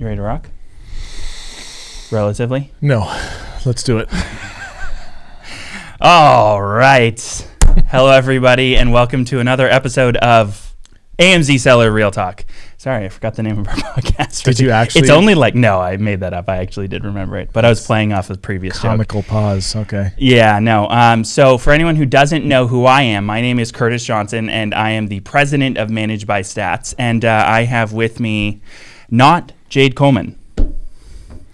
You ready to rock? Relatively. No, let's do it. All right. Hello, everybody, and welcome to another episode of AMZ Seller Real Talk. Sorry, I forgot the name of our podcast. Did you actually- It's only like no, I made that up. I actually did remember it, but I was playing off a previous joke. Comical pause. Okay. Yeah, no. Um, so, for anyone who doesn't know who I am, my name is Curtis Johnson, and I am the president of Managed by Stats. And uh, I have with me not Jade Coleman.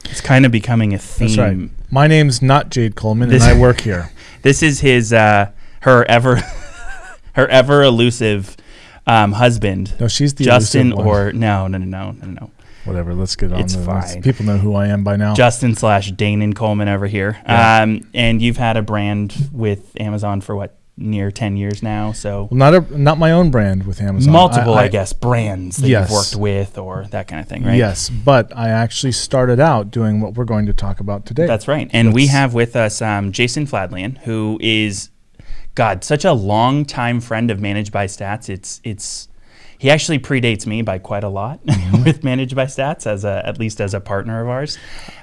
It's kind of becoming a theme. That's right. My name's not Jade Coleman, This- and I work here. This is his, uh, her ever, her ever elusive um, husband, No, she's the Justin, or no, no, no, no, no, no, whatever. Let's get on. It's fine. People know who I am by now. Justin slash Danon Coleman over here. Yeah. Um, and you've had a brand with Amazon for what near ten years now, so. well, not a not my own brand with Amazon. multiple, I, guess, brands that Yes. you've worked with or that kind of thing, right? Yes, but I actually started out doing what we're going to talk about today. That's right. And we have with us um, Jason Fladlien, who is, God, such a long time friend of Managed by Stats. It's it's he actually predates me by quite a lot with Managed by Stats, as a at least as a partner of ours.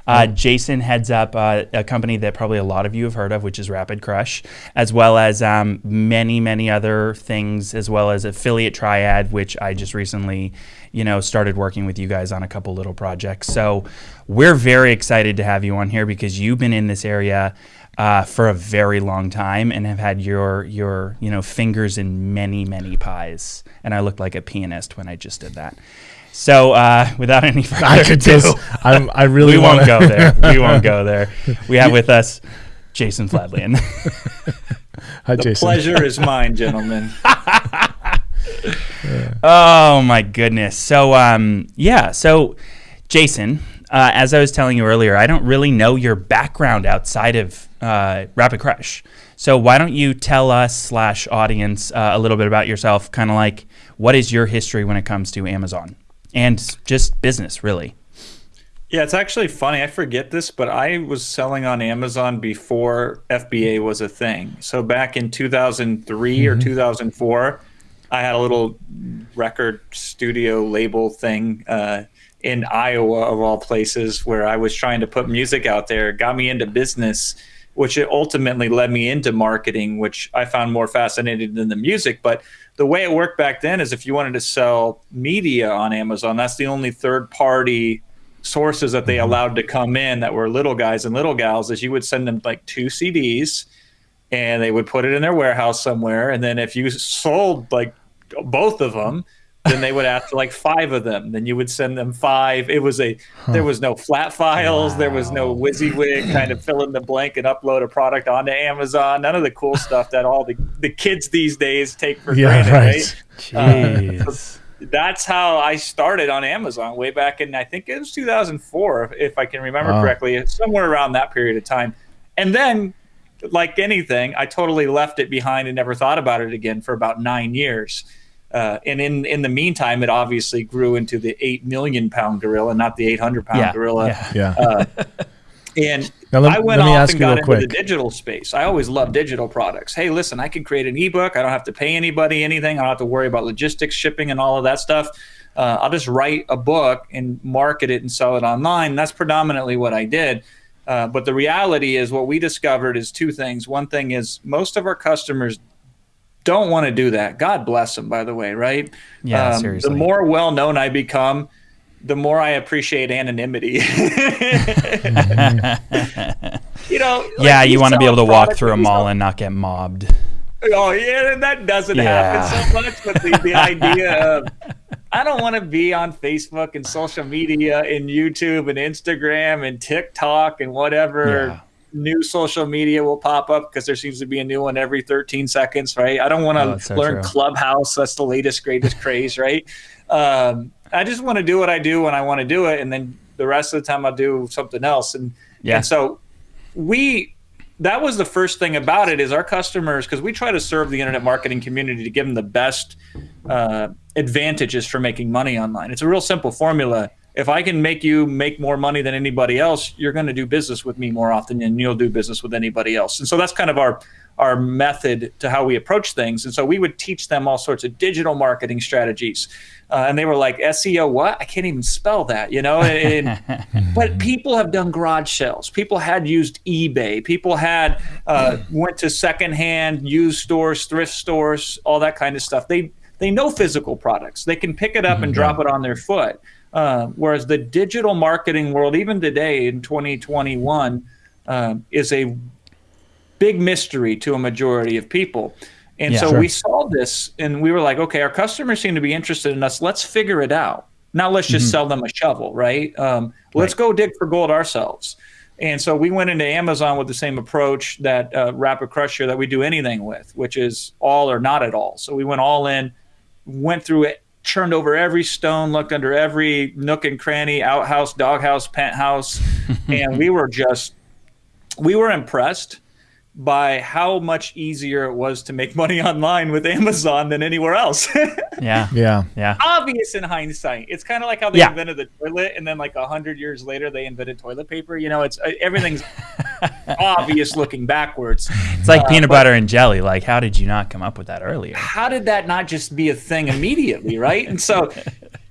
Uh, Jason heads up uh, a company that probably a lot of you have heard of, which is Rapid Crush, as well as um, many many other things, as well as Affiliate Triad, which I just recently, you know, started working with you guys on a couple little projects. So we're very excited to have you on here because you've been in this area uh, for a very long time and have had your your you know fingers in many many pies. And I looked like a pianist when I just did that. So uh, without any further I could ado, just. I'm, I really we won't go there. We won't go there. We have with us Jason Fladlien. Hi, The Jason. pleasure is mine, gentlemen. Oh my goodness. So um yeah, so Jason, uh, as I was telling you earlier, I don't really know your background outside of uh, Rapid Crush. So why don't you tell us slash audience uh, a little bit about yourself? Kind of like what is your history when it comes to Amazon and just business, really? Yeah, it's actually funny. I forget this, but I was selling on Amazon before FBA was a thing. So back in 2003 or 2004, I had a little record studio label thing uh, in Iowa, of all places, where I was trying to put music out there. It got me into business, which it ultimately led me into marketing, which I found more fascinating than the music. But the way it worked back then is if you wanted to sell media on Amazon, that's the only third party sources that they mm-hmm. allowed to come in that were little guys and little gals is you would send them like two CDs and they would put it in their warehouse somewhere and then if you sold like both of them then they would ask for like five of them. Then you would send them five. It was a there was no flat files. There was no WYSIWYG kind of fill in the blank and upload a product onto Amazon. None of the cool stuff that all the, the kids these days take for Yeah, granted right. right? Uh, Jeez. that's how I started on Amazon way back in I think it was 2004 if, if I can remember Wow. correctly somewhere around that period of time. And then like anything I totally left it behind and never thought about it again for about nine years uh, and in in the meantime it obviously grew into the 8 million pound gorilla not the 800 pound yeah. gorilla yeah. Yeah. uh, and let- I went off ask and got into quick. the digital space. I always loved digital products. Hey, listen, I can create an ebook. I don't have to pay anybody anything. I don't have to worry about logistics, shipping, and all of that stuff. Uh, I'll just write a book and market it and sell it online. That's predominantly what I did. Uh, but the reality is, what we discovered is two things. One thing is, most of our customers don't want to do that. God bless them, by the way, right? Yeah, Um, seriously. The more well known I become, the more I appreciate anonymity. you know, like, yeah, you want to be able to walk through a mall and not get mobbed. Oh yeah, that doesn't Yeah. happen so much. But the, the idea of I don't want to be on Facebook and social media and YouTube and Instagram and TikTok and whatever Yeah. New social media will pop up because there seems to be a new one every 13 seconds, right? I don't want Oh, to that's so learn true. Clubhouse. That's the latest, greatest craze, right? Um, I just want to do what I do when I want to do it, and then the rest of the time I'll do something else. And Yeah. and so we that was the first thing about it is our customers because we try to serve the internet marketing community to give them the best uh, advantages for making money online. It's a real simple formula. If I can make you make more money than anybody else, you're going to do business with me more often than you'll do business with anybody else. And so that's kind of our our method to how we approach things. And so we would teach them all sorts of digital marketing strategies. Uh, and they were like, SEO, what? I can't even spell that, you know? And, but people have done garage sales. People had used eBay. People had uh, went to secondhand used stores, thrift stores, all that kind of stuff. They they know physical products. They can pick it up and drop it on their foot. Uh, whereas the digital marketing world, even today in 2021, uh, is a big mystery to a majority of people. And Yeah. so Sure. we saw this and we were like, okay, our customers seem to be interested in us. Let's figure it out. Now let's just sell them a shovel, right? Um, let's go dig for gold ourselves. And so we went into Amazon with the same approach that uh, Rapid Crusher that we do anything with, which is all or not at all. So we went all in, went through it, churned over every stone, looked under every nook and cranny, outhouse, doghouse, penthouse, and we were just we were impressed by how much easier it was to make money online with Amazon than anywhere else. Yeah. Yeah. Yeah. Obvious in hindsight. It's kind of like how they Yeah. invented the toilet and then like a hundred years later they invented toilet paper. You know, it's uh, everything's obvious looking backwards. It's like Uh, peanut but- butter and jelly. Like, how did you not come up with that earlier? how did that not just be a thing immediately, right? And so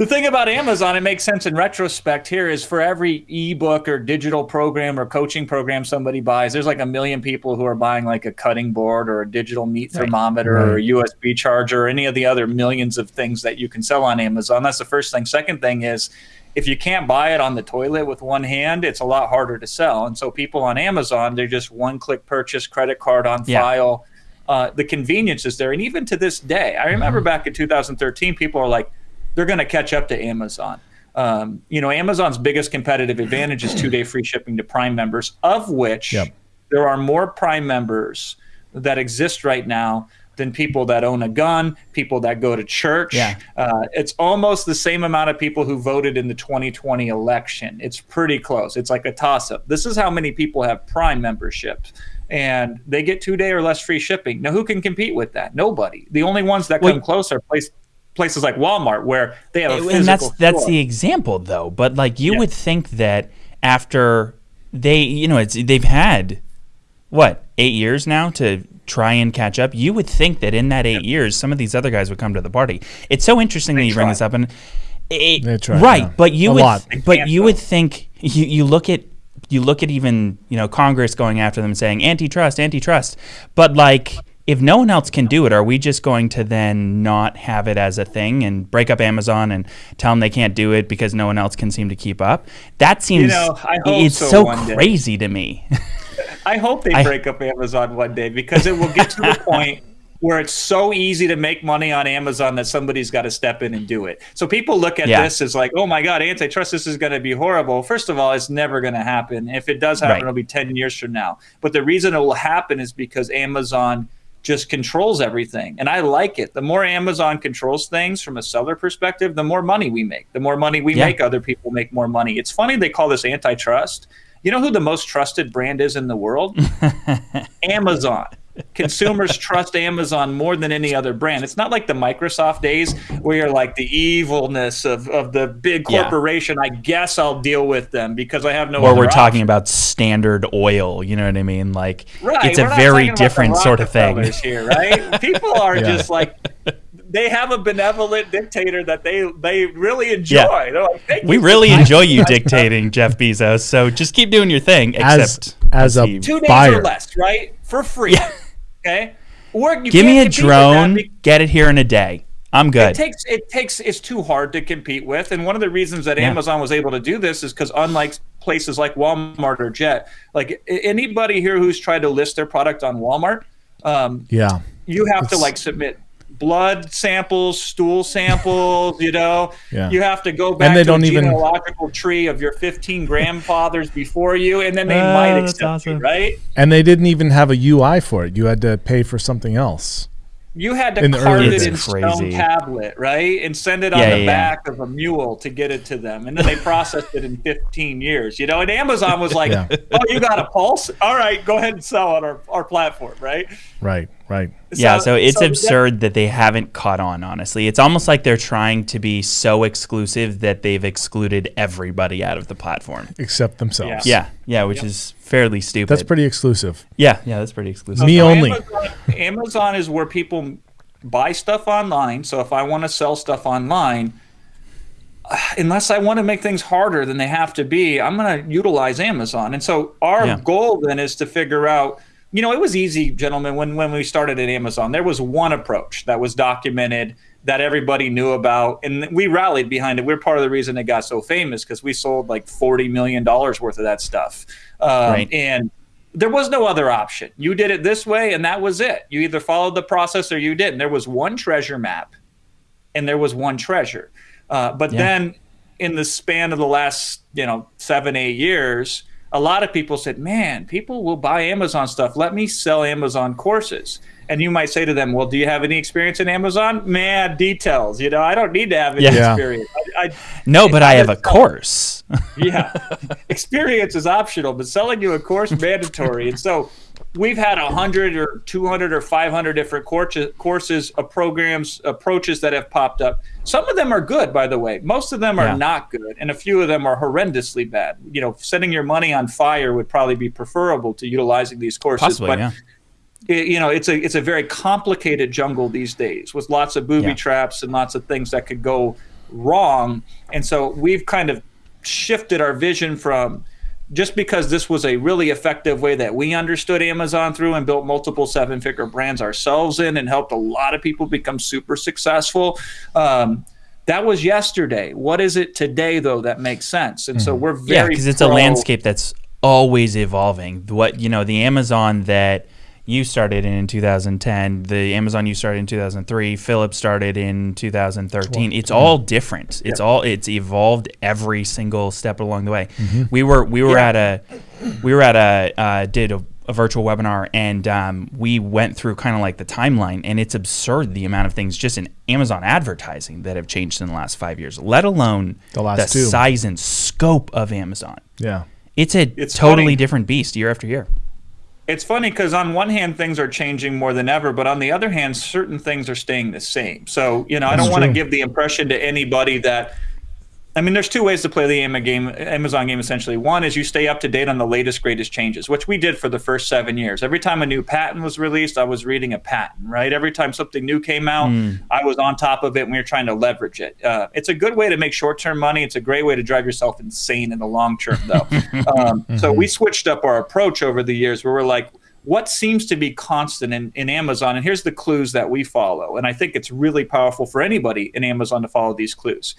the thing about Amazon, it makes sense in retrospect here, is for every ebook or digital program or coaching program somebody buys, there's like a million people who are buying like a cutting board or a digital meat thermometer or a USB charger or any of the other millions of things that you can sell on Amazon. That's the first thing. Second thing is if you can't buy it on the toilet with one hand, it's a lot harder to sell. And so people on Amazon, they're just one click purchase, credit card on Yeah. file. Uh, the convenience is there. And even to this day, I remember back in 2013, people are like, they're going to catch up to Amazon. Um, you know, Amazon's biggest competitive advantage is two day free shipping to Prime members, of which Yep. there are more Prime members that exist right now than people that own a gun, people that go to church. Yeah. Uh, it's almost the same amount of people who voted in the 2020 election. It's pretty close. It's like a toss up. This is how many people have Prime memberships. And they get two day or less free shipping. Now, who can compete with that? Nobody. The only ones that Well- come close are place, places like Walmart, where they have a physical and that's that's the example though. But like you Yeah. would think that after they you know it's they've had what eight years now to try and catch up? You would think that in that eight years some of these other guys would come to the party. It's so interesting that you bring this up and it, They try, right yeah. but you A would lot. But you would think you, you look at you look at even you know congress going after them saying antitrust antitrust. But like if no one else can do it are we just going to then not have it as a thing and break up amazon and tell them they can't do it because no one else can seem to keep up that seems know, it's so so one day. crazy to me I hope they I- break up Amazon one day because it will get to the point where it's so easy to make money on Amazon that somebody's got to step in and do it. So people look at Yeah. this as like, oh my God, antitrust, this is going to be horrible. First of all, it's never going to happen. If it does happen, Right. it'll be 10 years from now. But the reason it will happen is because Amazon just controls everything. And I like it. The more Amazon controls things from a seller perspective, the more money we make. The more money we Yeah. make, other people make more money. It's funny they call this antitrust. You know who the most trusted brand is in the world? Amazon. Consumers trust Amazon more than any other brand. It's not like the Microsoft days where you're like the evilness of, of the big Yeah. corporation. I guess I'll deal with them because I have no or we're talking about standard oil you know what i mean like Right, it's a we're not very talking about the different sort of thing here, right? People are Yeah. just like they have a benevolent dictator that they they really enjoy. Yeah. They're like, "Thank we you really buying enjoy you dictating jeff bezos so just keep doing your thing As- except as a Steve. two days buyer. or less, right? For free. Okay. Or you Give me a compete with that drone, get it here in a day. I'm good. It takes it takes it's too hard to compete with, and one of the reasons that Yeah. Amazon was able to do this is because unlike places like Walmart or Jet, like anybody here who's tried to list their product on Walmart, um, Yeah. you have to like submit blood samples, stool samples. You know, Yeah. you have to go back and they to don't a even- genealogical tree of your 15 grandfathers before you, and then they Oh, might that's accept you, right? And they didn't even have a UI for it. You had to pay for something else. you had to In the carve early it in days. stone Crazy. tablet, right, and send it on Yeah, the yeah. back of a mule to get it to them, and then they processed it in 15 years. You know, and Amazon was like, Yeah. "Oh, you got a pulse? All right, go ahead and sell on our, our platform, right?" Right, right. yeah, so it's that- absurd that they haven't caught on, honestly. It's almost like they're trying to be so exclusive that they've excluded everybody out of the platform. Except themselves. Yeah, yeah, which is fairly stupid. That's pretty exclusive. Yeah, yeah, that's pretty exclusive. Me So only. Amazon, Amazon is where people buy stuff online. So if I want to sell stuff online, uh, unless I want to make things harder than they have to be, I'm going to utilize Amazon. And so our Yeah. goal then is to figure out. You know, it was easy, gentlemen, when when we started at Amazon. There was one approach that was documented that everybody knew about, and we rallied behind it. We're part of the reason it got so famous because we sold like forty million dollars worth of that stuff. Um, Right. And there was no other option. You did it this way, and that was it. You either followed the process or you didn't. There was one treasure map, and there was one treasure. Uh, but Yeah. then, in the span of the last, you know, seven, eight years, a lot of people said, "Man, people will buy Amazon stuff. Let me sell Amazon courses." And you might say to them, "Well, do you have any experience in Amazon?" Man, details. You know, I don't need to have any Yeah. Yeah. experience. I, I, no, but I have a it's- course. yeah experience is optional but selling you a course mandatory and so we've had 100 or 200 or 500 different courses, courses uh, programs approaches that have popped up some of them are good by the way most of them are Yeah. not good and a few of them are horrendously bad you know setting your money on fire would probably be preferable to utilizing these courses Possibly, but yeah. it, you know it's a it's a very complicated jungle these days with lots of booby Yeah. traps and lots of things that could go wrong and so we've kind of shifted our vision from just because this was a really effective way that we understood Amazon through and built multiple seven figure brands ourselves in and helped a lot of people become super successful. Um, that was yesterday. What is it today, though, that makes sense? And so we're very Yeah, because it's a landscape that's always evolving. What you know, the Amazon that you started in 2010, the Amazon you started in 2003, Philip started in 2013. It's all different. It's all it's evolved every single step along the way. We were we were Yeah. at a we were at a uh, did a, a virtual webinar and um, we went through kind of like the timeline and it's absurd the amount of things just in Amazon advertising that have changed in the last five years. Let alone The last two. size and scope of Amazon. Yeah. It's a It's totally funny. different beast year after year. It's funny because on one hand things are changing more than ever, but on the other hand, certain things are staying the same. So you know, I don't want to give the impression to anybody that. I mean, there's two ways to play the Amazon game. Essentially, one is you stay up to date on the latest, greatest changes, which we did for the first seven years. Every time a new patent was released, I was reading a patent. Right. Every time something new came out, I was on top of it, and we were trying to leverage it. Uh, it's a good way to make short-term money. It's a great way to drive yourself insane in the long term, though. um, So we switched up our approach over the years, where we're like, what seems to be constant in, in Amazon, and here's the clues that we follow. And I think it's really powerful for anybody in Amazon to follow these clues.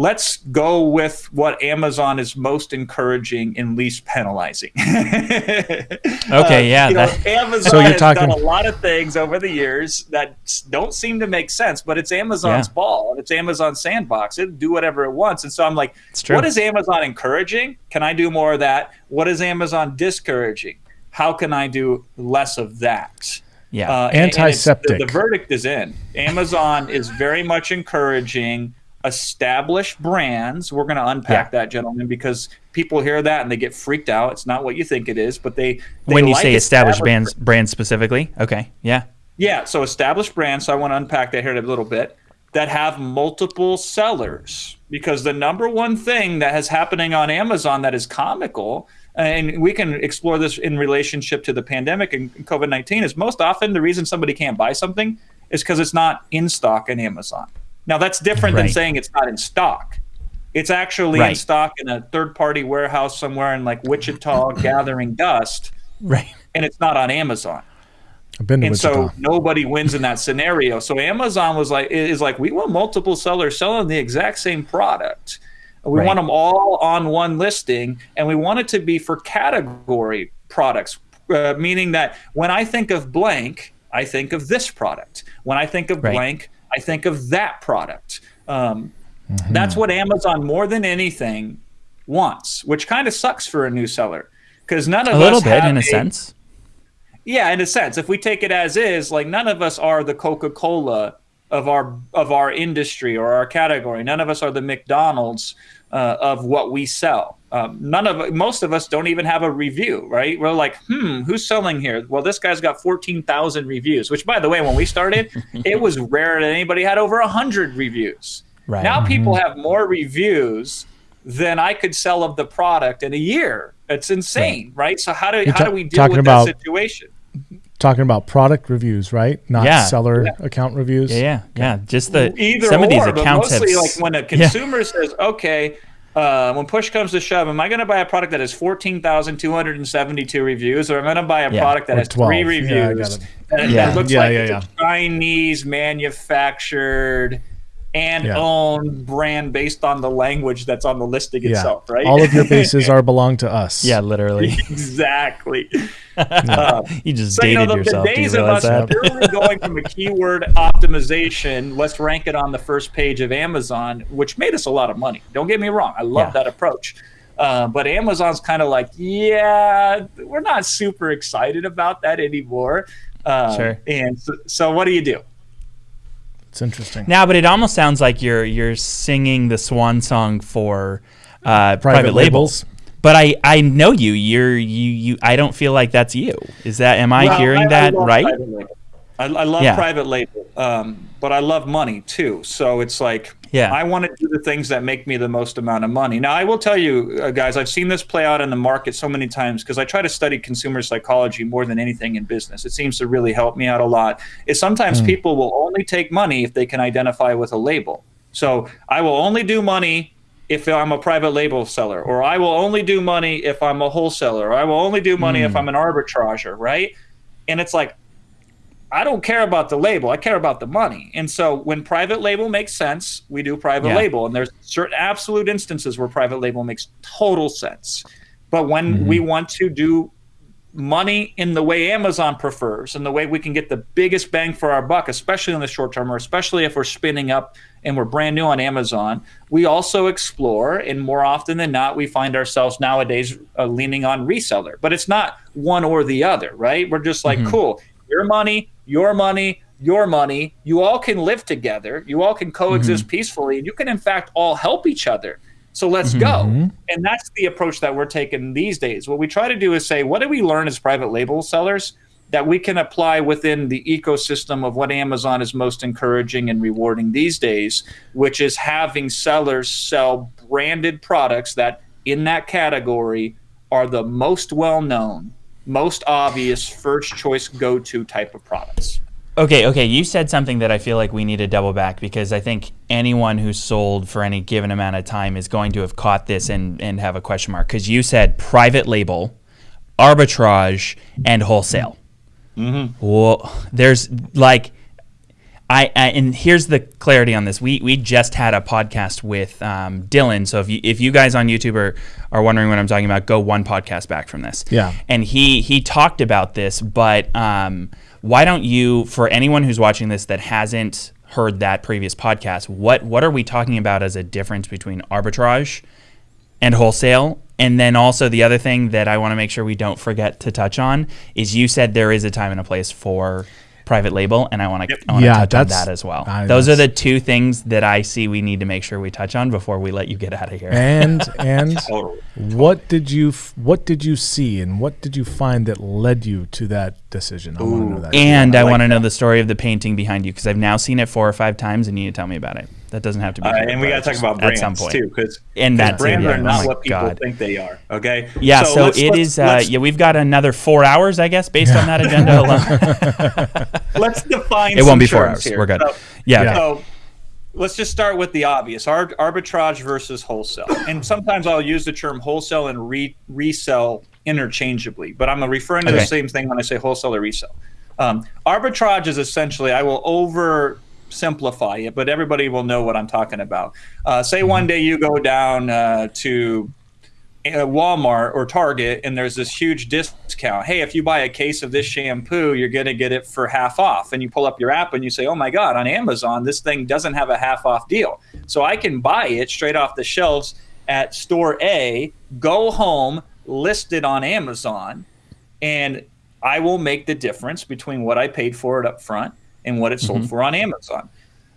Let's go with what Amazon is most encouraging and least penalizing. okay, yeah, You know, that- Amazon So you're has talking- done a lot of things over the years that don't seem to make sense, but it's Amazon's Yeah. ball and it's Amazon's sandbox. It do whatever it wants. And so I'm like, what is Amazon encouraging? Can I do more of that? What is Amazon discouraging? How can I do less of that? Yeah. Uh, and- and Antiseptic. The, the verdict is in. Amazon is very much encouraging established brands. We're going to unpack Yeah. that, gentlemen, because people hear that and they get freaked out. It's not what you think it is, but they, they when you like say established brands, brands specifically, okay, yeah, yeah, so established brands. So I want to unpack that here a little bit that have multiple sellers because the number one thing that has happening on Amazon that is comical, and we can explore this in relationship to the pandemic and COVID 19, is most often the reason somebody can't buy something is because it's not in stock on Amazon. Now, that's different than saying it's not in stock. It's actually in stock in a third party warehouse somewhere in like Wichita gathering dust, right, and it's not on Amazon I've been to and Wichita. so nobody wins in that scenario. So Amazon was like is like we want multiple sellers selling the exact same product. We Right. want them all on one listing, and we want it to be for category products, uh, meaning that when I think of blank, I think of this product. When I think of Right. blank, I think of that product. Um, Mm-hmm. That's what Amazon more than anything wants, which kind of sucks for a new seller because none of a little bit in a sense. yeah, in a sense, if we take it as is, like none of us are the Coca Cola of our of our industry or our category. None of us are the McDonald's uh, of what we sell. Um, none of most of us don't even have a review, right? We're like, hmm, who's selling here? Well, this guy's got fourteen thousand reviews. Which, by the way, when we started, it was rare that anybody had over hundred reviews. Right. Now people have more reviews than I could sell of the product in a year. It's insane, right? So how do You're how do we deal with about- that situation? Talking about product reviews, right? Not Yeah. seller account reviews. Yeah, yeah, yeah. Just the Either some or, of these but accounts have mostly s- like when a consumer says, "Okay, uh, when push comes to shove, am I going to buy a product that has fourteen thousand two hundred and seventy-two reviews, or am I going to buy a Yeah. product that has 12. three Yeah, reviews it. and Yeah. that looks Yeah, like yeah, it's yeah. a Chinese manufactured and Yeah. owned brand based on the language that's on the listing Yeah. itself, right? All of your bases are belong to us. yeah, literally. exactly. Uh, you just so you dated know the, the yourself. Do you days of us that? purely going from a keyword optimization, let's rank it on the first page of Amazon, which made us a lot of money. Don't get me wrong, I love Yeah. that approach. Uh, but Amazon's kind of like, yeah, we're not super excited about that anymore. Uh, Sure. And so, so what do you do? It's interesting. Now, but it almost sounds like you're you're singing the swan song for uh, private, labels. But I, I know you. You're you you. I don't feel like that's you. Is that? Am I Well, hearing I that love right? I, I love Yeah. private label, um, but I love money too. So it's like, Yeah. I want to do the things that make me the most amount of money. Now, I will tell you, uh, guys, I've seen this play out in the market so many times because I try to study consumer psychology more than anything in business. It seems to really help me out a lot. Is sometimes people will only take money if they can identify with a label. So I will only do money if I'm a private label seller, or I will only do money if I'm a wholesaler, or I will only do money if I'm an arbitrager, right? And it's like, I don't care about the label. I care about the money. And so when private label makes sense, we do private Yeah. label. And there's certain absolute instances where private label makes total sense. But when we want to do money in the way Amazon prefers and the way we can get the biggest bang for our buck, especially in the short term, or especially if we're spinning up and we're brand new on Amazon, we also explore. And more often than not, we find ourselves nowadays uh, leaning on reseller. But it's not one or the other, right? We're just like, cool, your money, your money, your money. You all can live together. You all can coexist mm-hmm. peacefully. And you can, in fact, all help each other. So let's go. Mm-hmm. And that's the approach that we're taking these days. What we try to do is say, what do we learn as private label sellers that we can apply within the ecosystem of what Amazon is most encouraging and rewarding these days, which is having sellers sell branded products that in that category are the most well known, most obvious, first choice go to type of products. Okay, okay. You said something that I feel like we need to double back because I think anyone who's sold for any given amount of time is going to have caught this and, and have a question mark. Because you said private label, arbitrage, and wholesale. Mm-hmm. Well, there's like, I, I and here's the clarity on this. We we just had a podcast with um, Dylan. So if you if you guys on YouTube are, are wondering what I'm talking about, go one podcast back from this. Yeah. And he he talked about this, but um, why don't you, for anyone who's watching this that hasn't heard that previous podcast, what what are we talking about as a difference between arbitrage and wholesale? And then also the other thing that I want to make sure we don't forget to touch on is you said there is a time and a place for private label, and I want to I Yeah, touch on that as well. I- Those are the two things that I see we need to make sure we touch on before we let you get out of here. And and Totally. what did you what did you see and what did you find that led you to that decision? I want to know that. And I, I like want to know the story of the painting behind you because I've now seen it four or five times, and you need to tell me about it. That doesn't have to be. Uh, and we got to talk about brands at some point. too, because and that brands yeah. are not Oh my what people God. think they are. Okay. Yeah, so, let's- it let's- is. Uh, let's- yeah, we've got another four hours, I guess, based on that agenda alone. let's define. It won't be four hours. Here. We're good. So, Yeah. Yeah. So let's just start with the obvious: Ar- arbitrage versus wholesale. And sometimes I'll use the term wholesale and re- resell interchangeably, but I'm referring to Okay. the same thing when I say wholesale or resell. Um, arbitrage is essentially I will over simplify it, but everybody will know what I'm talking about. Uh, say one day you go down uh, to uh, Walmart or Target and there's this huge discount. Hey, if you buy a case of this shampoo, you're going to get it for half off. And you pull up your app and you say, oh my God, on Amazon, this thing doesn't have a half off deal. So I can buy it straight off the shelves at store A, go home, list it on Amazon, and I will make the difference between what I paid for it up front and what it sold mm-hmm. for on Amazon.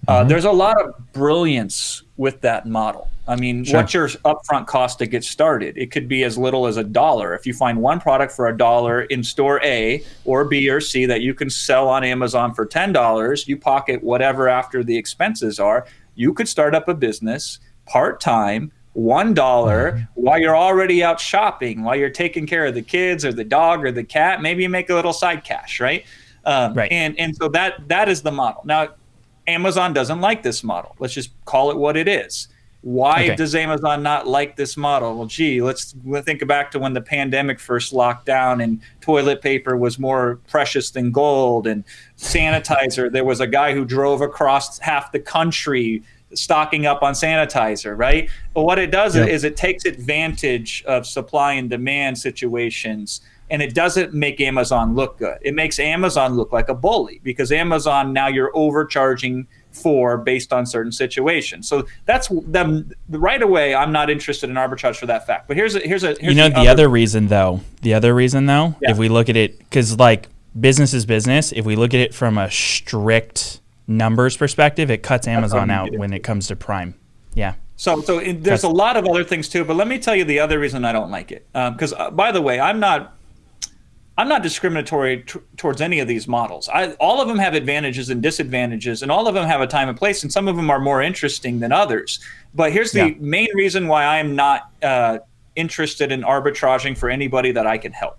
Uh, mm-hmm. There's a lot of brilliance with that model. I mean, sure. what's your upfront cost to get started? It could be as little as a dollar. If you find one product for a dollar in store A or B or C that you can sell on Amazon for $10, you pocket whatever after the expenses are. You could start up a business part time, one dollar, mm-hmm. while you're already out shopping, while you're taking care of the kids or the dog or the cat. Maybe you make a little side cash, right? Um, right. And and so that that is the model. Now, Amazon doesn't like this model. Let's just call it what it is. Why okay. does Amazon not like this model? Well, gee, let's think back to when the pandemic first locked down and toilet paper was more precious than gold and sanitizer. there was a guy who drove across half the country stocking up on sanitizer, right? But what it does yep. is it takes advantage of supply and demand situations and it doesn't make Amazon look good. It makes Amazon look like a bully because Amazon now you're overcharging for based on certain situations. So that's them right away. I'm not interested in arbitrage for that fact. But here's a here's a here's you know the, the other, other, reason though. The other reason though, yeah. if we look at it, because like business is business. If we look at it from a strict numbers perspective, it cuts Amazon out when it comes to Prime. Yeah. So, so there's a lot of other things too, but let me tell you the other reason I don't like it. Because, um, uh, by the way, I'm not I'm not discriminatory t- towards any of these models. I, all of them have advantages and disadvantages, and all of them have a time and place, and some of them are more interesting than others. But here's the yeah. main reason why I am not uh, interested in arbitraging for anybody that I can help.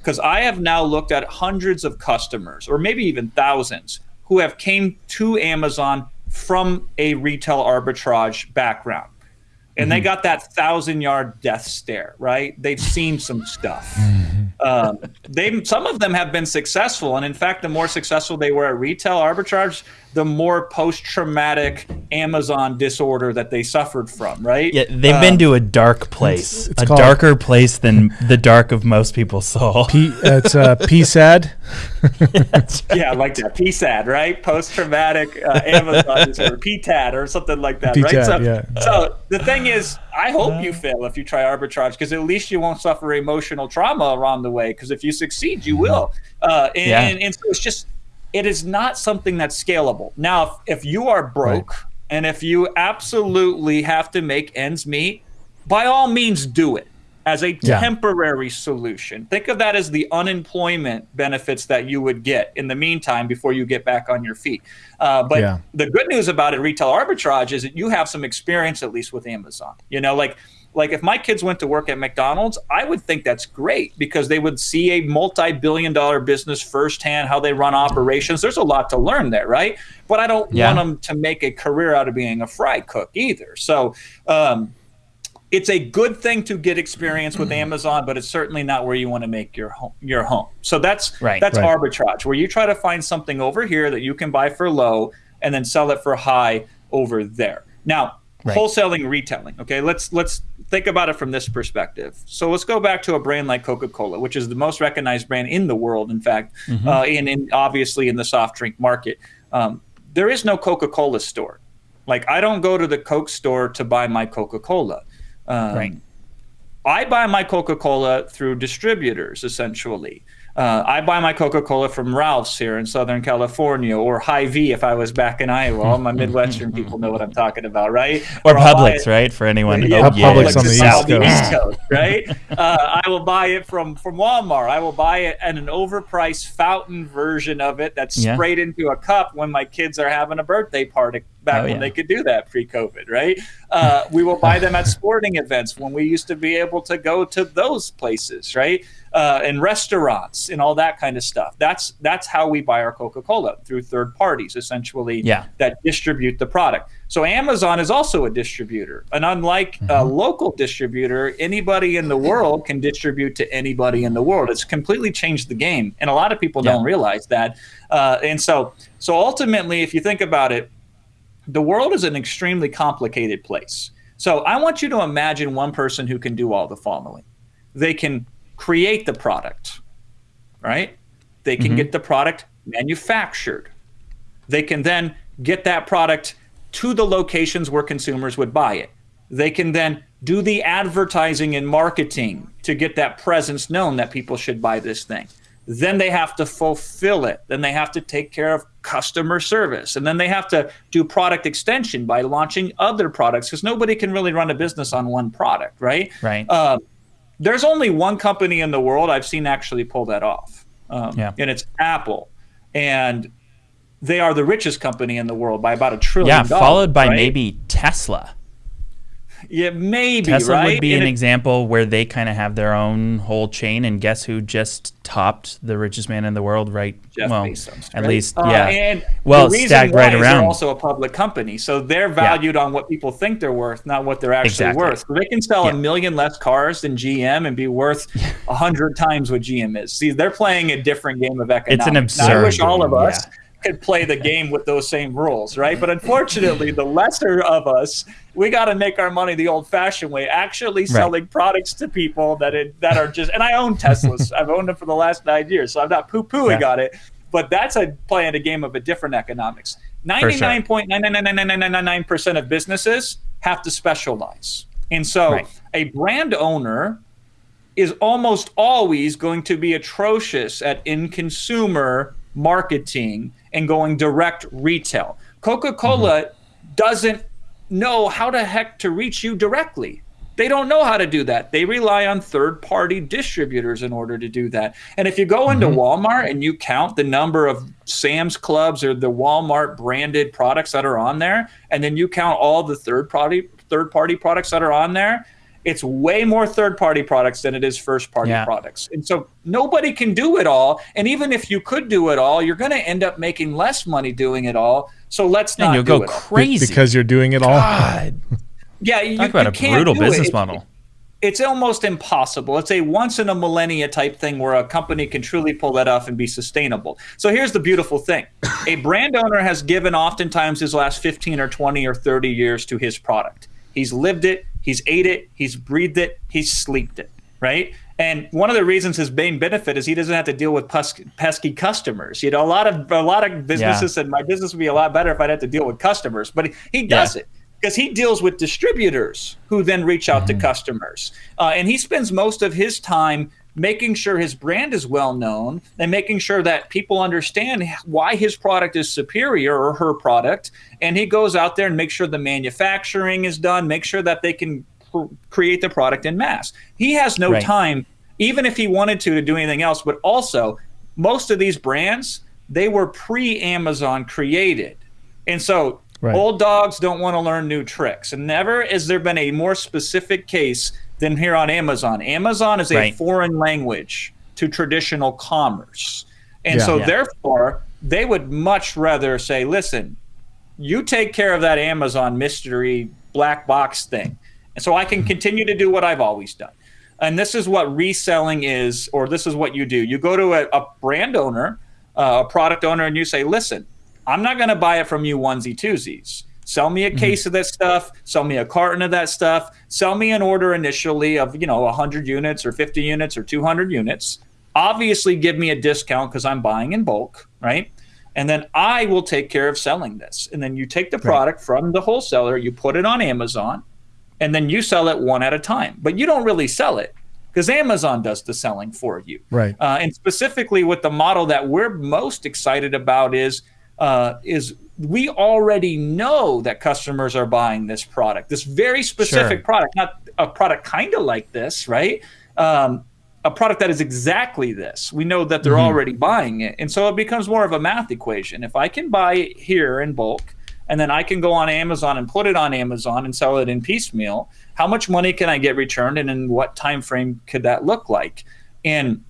Because I have now looked at hundreds of customers, or maybe even thousands, who have came to Amazon from a retail arbitrage background and mm-hmm. they got that thousand yard death stare, right? They've seen some stuff. Mm-hmm. Um, they some of them have been successful, and in fact, the more successful they were at retail arbitrage, the more post traumatic Amazon disorder that they suffered from, right? Yeah, they've um, been to a dark place, it's, it's a darker place than the dark of most people's soul. P, uh, it's uh, PSAD. yeah, like that. PSAD, right? Post traumatic uh, Amazon disorder, PTAD, or something like that, PTAD, right? So, yeah. so the thing is, I hope you fail if you try arbitrage because at least you won't suffer emotional trauma around the way. Because if you succeed, you will. Uh, and, yeah. and, and so it's just it is not something that's scalable. Now, if, if you are broke right. and if you absolutely have to make ends meet, by all means do it as a yeah. temporary solution. Think of that as the unemployment benefits that you would get in the meantime before you get back on your feet. Uh, but yeah. the good news about it, retail arbitrage, is that you have some experience at least with Amazon. You know, like like if my kids went to work at McDonald's, I would think that's great because they would see a multi-billion dollar business firsthand, how they run operations. There's a lot to learn there, right? But I don't yeah. want them to make a career out of being a fry cook either. So um, it's a good thing to get experience with mm-hmm. Amazon, but it's certainly not where you want to make your home. Your home. So that's right, that's right. arbitrage, where you try to find something over here that you can buy for low and then sell it for high over there. Now, right. wholesaling, retailing. Okay, let's let's think about it from this perspective. So let's go back to a brand like Coca-Cola, which is the most recognized brand in the world, in fact, mm-hmm. uh, and, and, obviously in the soft drink market. Um, there is no Coca-Cola store. Like I don't go to the Coke store to buy my Coca-Cola. Um, right. I buy my Coca-Cola through distributors, essentially. Uh, I buy my Coca Cola from Ralph's here in Southern California, or Hy-Vee if I was back in Iowa. All my Midwestern people know what I'm talking about, right? Or, or Publix, right? For anyone, yeah, oh, Publix on the East Coast, East Coast right? uh, I will buy it from from Walmart. I will buy it at an overpriced fountain version of it that's yeah. sprayed into a cup when my kids are having a birthday party back oh, when yeah. they could do that pre-COVID, right? Uh, we will buy them at sporting events when we used to be able to go to those places, right? Uh, and restaurants and all that kind of stuff. That's that's how we buy our Coca Cola through third parties, essentially, yeah. that distribute the product. So Amazon is also a distributor, and unlike mm-hmm. a local distributor, anybody in the world can distribute to anybody in the world. It's completely changed the game, and a lot of people yeah. don't realize that. Uh, and so, so ultimately, if you think about it, the world is an extremely complicated place. So I want you to imagine one person who can do all the following. They can create the product, right? They can mm-hmm. get the product manufactured. They can then get that product to the locations where consumers would buy it. They can then do the advertising and marketing to get that presence known that people should buy this thing. then they have to fulfill it then they have to take care of customer service and then they have to do product extension by launching other products because nobody can really run a business on one product right Right. uh, there's only one company in the world i've seen actually pull that off um, Yeah. and it's apple and they are the richest company in the world by about a trillion yeah, dollars, followed by right? maybe Tesla. Yeah maybe Tesla right would be And an it- example where they kind of have their own whole chain, and guess who just topped the richest man in the world? Right? Jeff well, Bezos, at right? least, Uh, yeah. and well, stacked right around. They're also a public company, so they're valued on what people think they're worth, not what they're actually Exactly. worth. So they can sell Yeah. a million less cars than GM and be worth a hundred times what GM is. See, they're playing a different game of economics. It's an Now, I wish all of us could play the game with those same rules, right? But unfortunately, the lesser of us, we got to make our money the old-fashioned way, actually selling products to people that it, that are just. And I own Teslas. I've owned them for the last nine years, so I'm not poo-pooing Yeah. on it. But that's a playing a game of a different economics. Ninety-nine point nine nine nine nine nine nine nine percent of businesses have to specialize, and so Right. a brand owner is almost always going to be atrocious at in consumer marketing and going direct retail. Coca Cola mm-hmm. doesn't know how the heck to reach you directly. They don't know how to do that. They rely on third party distributors in order to do that. And if you go into mm-hmm. Walmart and you count the number of Sam's Clubs or the Walmart branded products that are on there, and then you count all the third party third party products that are on there, it's way more third party products than it is first party Yeah. products. And so nobody can do it all. And even if you could do it all, you're going to end up making less money doing it all. So let's not and you'll do go it. all. Be- crazy because you're doing it all. God, Yeah, you, talk about you a can't brutal do it. business It- model. It's almost impossible. It's a once in a millennia type thing where a company can truly pull that off and be sustainable. So here's the beautiful thing a brand owner has given oftentimes his last 15 or 20 or 30 years to his product. He's lived it, he's ate it, he's breathed it, he's sleeped it, right? And one of the reasons his main benefit is he doesn't have to deal with pesky customers. You know, a lot of a lot of businesses said my business would be a lot better if I'd have to deal with customers, but he, he does Yeah. it because he deals with distributors who then reach out Mm-hmm. to customers. Uh, and he spends most of his time making sure his brand is well known and making sure that people understand why his product is superior or her product. And he goes out there and makes sure the manufacturing is done, make sure that they can cr- create the product in mass. He has no Right. time, even if he wanted to, to do anything else. But also, most of these brands, they were pre Amazon created. And so Right. old dogs don't want to learn new tricks. And never has there been a more specific case than here on Amazon. Amazon is a Right. foreign language to traditional commerce. And Yeah. so Yeah. therefore, they would much rather say, listen, you take care of that Amazon mystery black box thing. And so I can continue to do what I've always done. And this is what reselling is, or this is what you do. You go to a, a brand owner, uh, a product owner, and you say, listen, I'm not going to buy it from you onesie twosies. Sell me a case of that stuff. Sell me a carton of that stuff. Sell me an order initially of you know 100 units or 50 units or 200 units. Obviously, give me a discount because I'm buying in bulk, right? And then I will take care of selling this. And then you take the product from the wholesaler, you put it on Amazon, and then you sell it one at a time. But you don't really sell it because Amazon does the selling for you. Right. Uh, and specifically with the model that we're most excited about is uh, is we already know that customers are buying this product, this very specific Sure. product, not a product kind of like this, right? Um, a product that is exactly this. We know that they're Mm-hmm. already buying it. And so it becomes more of a math equation. If I can buy it here in bulk, and then I can go on Amazon and put it on Amazon and sell it in piecemeal, how much money can I get returned and in what time frame could that look like? And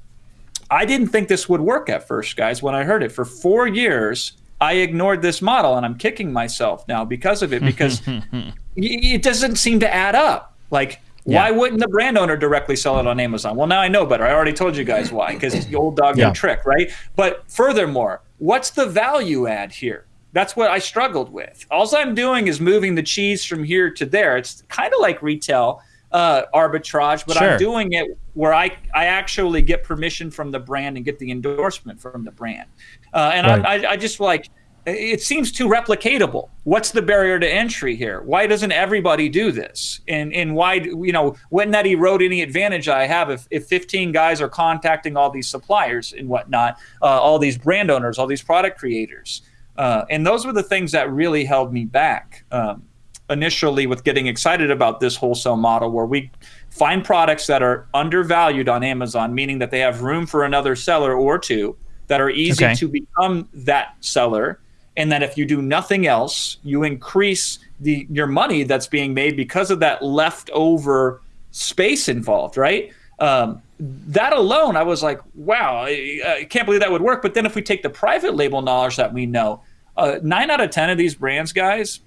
I didn't think this would work at first, guys, when I heard it. For four years, I ignored this model and I'm kicking myself now because of it because it doesn't seem to add up. Like, why wouldn't the brand owner directly sell it on Amazon? Well, now I know better. I already told you guys why, because the old dog Yeah. trick, right? But furthermore, what's the value add here? That's what I struggled with. All I'm doing is moving the cheese from here to there. It's kind of like retail uh, arbitrage, but Sure. I'm doing it where I, I actually get permission from the brand and get the endorsement from the brand. Uh, and Right. I, I, I just like, it seems too replicatable. What's the barrier to entry here? Why doesn't everybody do this? And and why you know wouldn't that erode any advantage I have if, if 15 guys are contacting all these suppliers and whatnot, uh, all these brand owners, all these product creators, uh, and those were the things that really held me back um, initially with getting excited about this wholesale model where we find products that are undervalued on Amazon, meaning that they have room for another seller or two that are easy Okay. to become that seller and that if you do nothing else, you increase the your money that's being made because of that leftover space involved, right? Um, that alone, I was like, wow, I, I can't believe that would work. But then if we take the private label knowledge that we know, uh, nine out of ten of these brands, guys,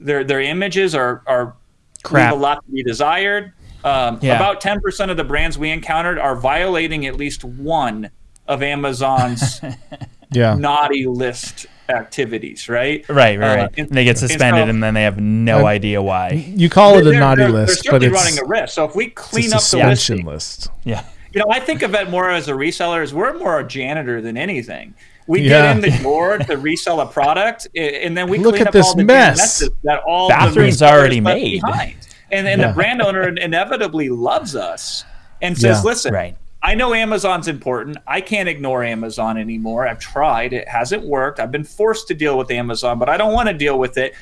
their their images are are Crap. leave a lot to be desired. Um, Yeah. About ten percent of the brands we encountered are violating at least one of Amazon's Yeah. naughty list activities, right? Right, right, Uh, right. and- they get and suspended so- and then they have no Uh, idea why. You call it a They're- naughty they're- list, they're but certainly it's, running a risk. So if we it's clean a up the suspension listing, list. Yeah. you know, I think of it more as a reseller. As we're more a janitor than anything. We Yeah. get in the door to resell a product, and then we Look clean at up this all the mess. messes that all Bathrooms the already made. behind. And then Yeah. the brand owner inevitably loves us and says, Yeah. "Listen, Right. I know Amazon's important. I can't ignore Amazon anymore. I've tried. It hasn't worked. I've been forced to deal with Amazon, but I don't want to deal with it.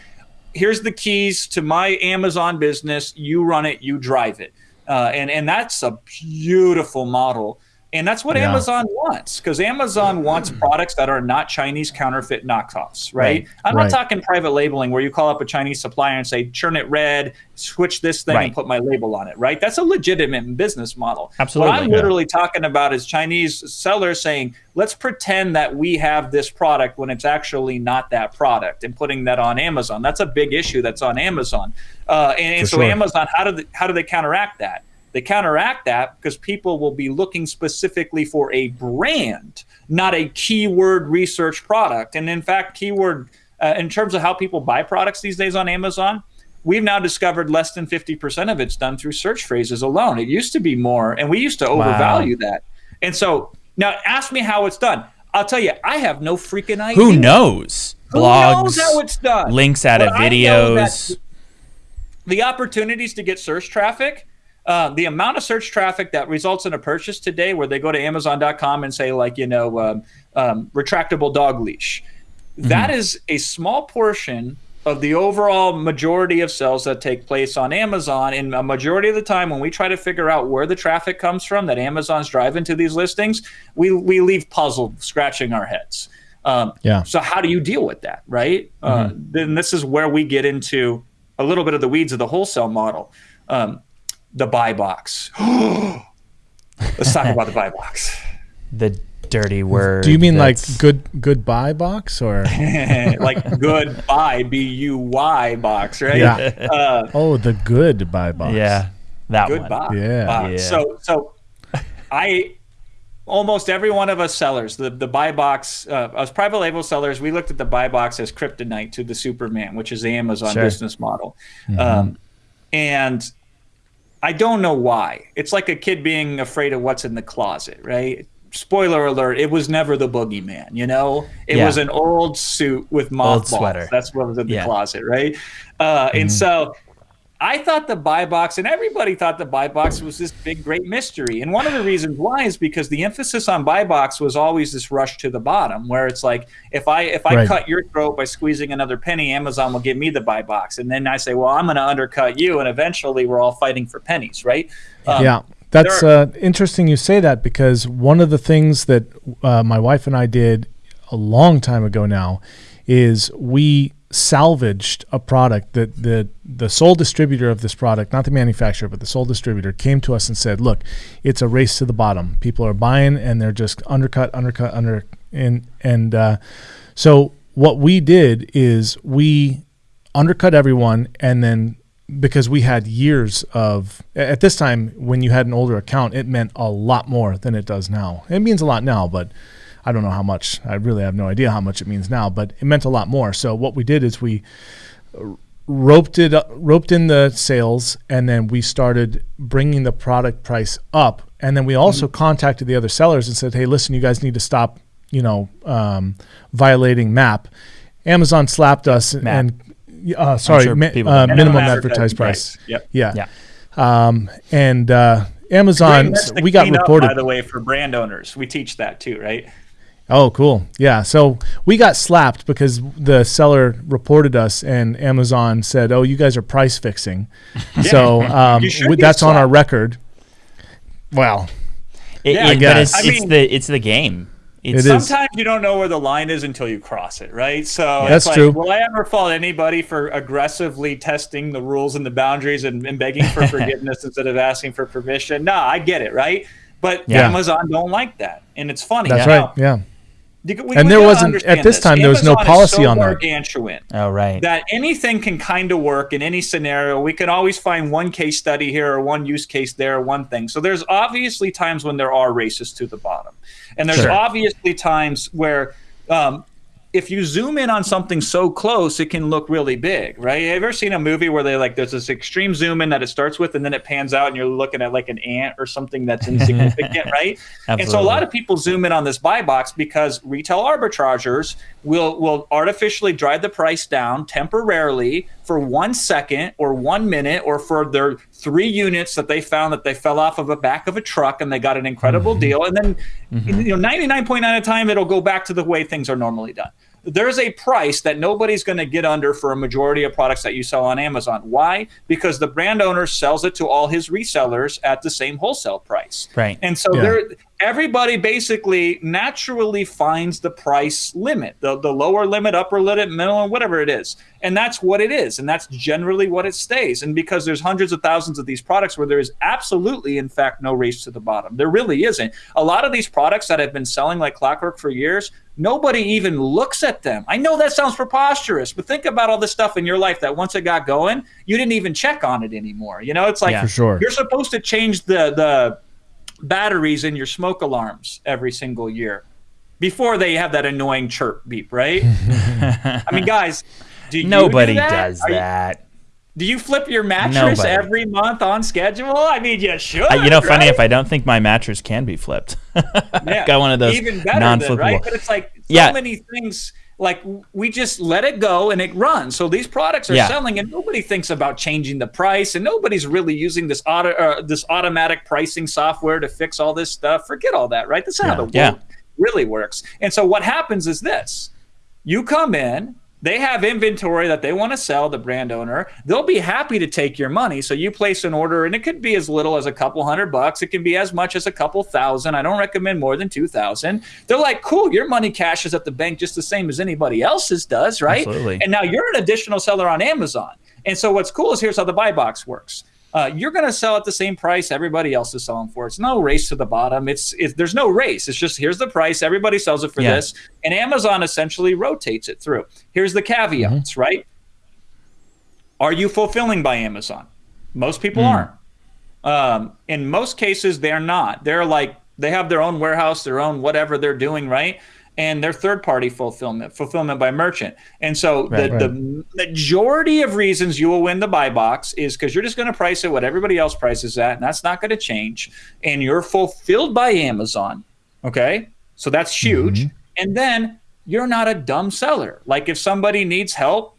Here's the keys to my Amazon business. You run it, you drive it. Uh, and, and that's a beautiful model. And that's what Yeah. Amazon wants because Amazon wants products that are not Chinese counterfeit knockoffs, right? Right. I'm Right. not talking private labeling where you call up a Chinese supplier and say, churn it red, switch this thing Right. and put my label on it, right? That's a legitimate business model. Absolutely. What I'm Yeah. literally talking about is Chinese sellers saying, let's pretend that we have this product when it's actually not that product and putting that on Amazon. That's a big issue that's on Amazon. Uh, and and so sure. Amazon, how do they, how do they counteract that? They counteract that because people will be looking specifically for a brand, not a keyword research product. And in fact, keyword uh, in terms of how people buy products these days on Amazon, we've now discovered less than 50% of it's done through search phrases alone. It used to be more, and we used to overvalue that. And so now ask me how it's done. I'll tell you, I have no freaking idea. Who knows? Who Blogs, knows how it's done? links out of But that videos. the opportunities to get search traffic, uh, the amount of search traffic that results in a purchase today, where they go to Amazon.com and say like you know um, um, retractable dog leash, that is a small portion of the overall majority of sales that take place on Amazon. And a majority of the time, when we try to figure out where the traffic comes from that Amazon's driving to these listings, we we leave puzzled, scratching our heads. Um, Yeah. So how do you deal with that, right? Uh, then this is where we get into a little bit of the weeds of the wholesale model. Um, the buy box. Let's talk about the buy box. the dirty word. Do you mean like that's- good goodbye box or? like good buy, B U Y box, right? Yeah. Uh, Oh, the good buy box. Yeah, that good one. Yeah. box. Yeah. So, so I almost every one of us sellers, the the buy box, uh, us private label sellers, we looked at the buy box as kryptonite to the Superman, which is the Amazon Sure. business model. Um, and I don't know why. It's like a kid being afraid of what's in the closet, right? Spoiler alert, it was never the boogeyman, you know? It Yeah. was an old suit with mothballs. sweater. That's what was in the Yeah. closet, right? Uh, And so I thought the buy box, and everybody thought the buy box was this big, great mystery. And one of the reasons why is because the emphasis on buy box was always this rush to the bottom, where it's like, if I if I Right. cut your throat by squeezing another penny, Amazon will give me the buy box, and then I say, well, I'm going to undercut you, and eventually we're all fighting for pennies, right? Um, yeah, that's there uh, interesting you say that because one of the things that uh, my wife and I did a long time ago now is we salvaged a product that the the sole distributor of this product, not the manufacturer, but the sole distributor came to us and said, "Look, it's a race to the bottom. People are buying and they're just undercut, undercut, under and and uh, so what we did is we undercut everyone and then because we had years of at this time when you had an older account it meant a lot more than it does now it means a lot now but i don't know how much i really have no idea how much it means now but it meant a lot more so what we did is we roped it up- roped in the sales and then we started bringing the product price up and then we also contacted the other sellers and said hey listen you guys need to stop you know, um, violating MAP. Amazon slapped us MAP. and uh, sorry, sure mi- people uh, minimum, Minimum advertised price. price. Yep. Yeah. Yeah. Um, and uh, Amazon, we got cleanup, reported. by the way, for brand owners. We teach that too, right? Oh, cool. Yeah. So we got slapped because the seller reported us, and Amazon said, "Oh, you guys are price fixing." yeah. So um, You should we- be that's on our record. Well, It, Yeah, I it- but guess. it's, I it's mean- the it's the game. It's, It is. Sometimes you don't know where the line is until you cross it, right? So That's it's like, true. will I ever fault anybody for aggressively testing the rules and the boundaries and, and begging for forgiveness instead of asking for permission? No, I get it, right? But Yeah. Amazon don't like that, and it's funny. that's Now, right. Yeah. You- we- And we there wasn't- at this time, there was no Amazon is policy so on that. gargantuan oh right. that anything can kind of work in any scenario. We can always find one case study here or one use case there, or one thing. So there's obviously times when there are races to the bottom, and there's Sure. obviously times where. Um, if you zoom in on something so close, it can look really big, right? Have you ever seen a movie where they like there's this extreme zoom in that it starts with and then it pans out and you're looking at like an ant or something that's insignificant, right? And so a lot of people zoom in on this buy box because retail arbitragers will will artificially drive the price down temporarily for one second or one minute or for their three units that they found that they fell off of the back of a truck and they got an incredible mm-hmm. deal. And then mm-hmm. you know 99.9 of the time it'll go back to the way things are normally done there's a price that nobody's going to get under for a majority of products that you sell on Amazon. Why? Because the brand owner sells it to all his resellers at the same wholesale price. Right. And so Yeah. there everybody basically naturally finds the price limit, the, the lower limit, upper limit, middle, and whatever it is. And that's what it is. And that's generally what it stays. And because there's hundreds of thousands of these products where there is absolutely, in fact, no race to the bottom. There really isn't. A lot of these products that have been selling like clockwork for years, nobody even looks at them. I know that sounds preposterous, but think about all the stuff in your life that once it got going, you didn't even check on it anymore. You know, it's like Yeah. For sure. you're supposed to change the the batteries in your smoke alarms every single year before they have that annoying chirp beep, right? I mean, guys, do you Nobody do that? does Are you- that. do you flip your mattress Nobody. every month on schedule? I mean, you should. Uh, you know, funny if I don't think my mattress can be flipped. Yeah. Got one of those even better non-flippable. than, right? But it's like so Yeah. many things. Like we just let it go and it runs. So these products are Yeah. selling, and nobody thinks about changing the price, and nobody's really using this auto uh, this automatic pricing software to fix all this stuff. Forget all that, right? That's not how the world Yeah. really works. And so what happens is this: you come in, they have inventory that they want to sell, the brand owner. They'll be happy to take your money. So you place an order, and it could be as little as a couple hundred bucks. It can be as much as a couple thousand. I don't recommend more than 2,000. They're like, cool, your money cashes at the bank just the same as anybody else's does, right? Absolutely. And now you're an additional seller on Amazon. And so what's cool is here's how the buy box works. Uh, you're going to sell at the same price everybody else is selling for. It's no race to the bottom. It's, it's there's no race. It's just here's the price. Everybody sells it for Yeah. this, and Amazon essentially rotates it through. Here's the caveats, right? Are you fulfilling by Amazon? Most people aren't. Um, in most cases, they're not. They're like they have their own warehouse, their own whatever they're doing, right? And they're third party fulfillment, fulfillment by merchant. And so Right, the, the majority of reasons you will win the buy box is because you're just going to price it what everybody else prices at, and that's not going to change. And you're fulfilled by Amazon. Okay. So that's huge. And then you're not a dumb seller. Like if somebody needs help,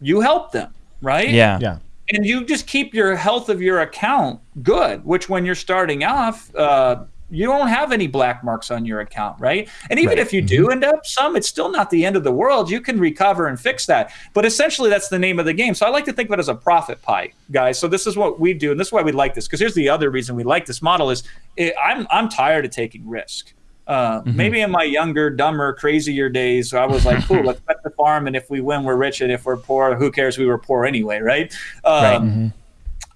you help them, right? yeah. Yeah. and you just keep your health of your account good which when you're starting off uh, you don't have any black marks on your account right? And even Right. if you do end up some it's still not the end of the world. You can recover and fix that. But essentially that's the name of the game. So i like to think of it as a profit pie guys. So this is what we do and this is why we like this because here's the other reason we like this model is eh, i'm i'm tired of taking risk. Uh, Maybe in my younger, dumber, crazier days, I was like, "Cool, let's bet the farm, and if we win, we're rich, and if we're poor, who cares? We were poor anyway, right?" Um, Right.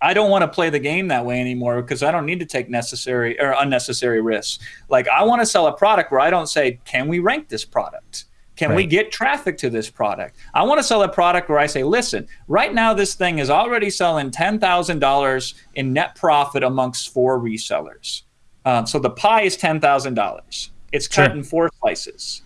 I don't want to play the game that way anymore because I don't need to take necessary or unnecessary risks. Like I want to sell a product where I don't say, "Can we rank this product? Can we get traffic to this product?" I want to sell a product where I say, "Listen, right now this thing is already selling ten thousand dollars in net profit amongst four resellers. Um, so the pie is ten thousand dollars. It's cut Sure. in four slices.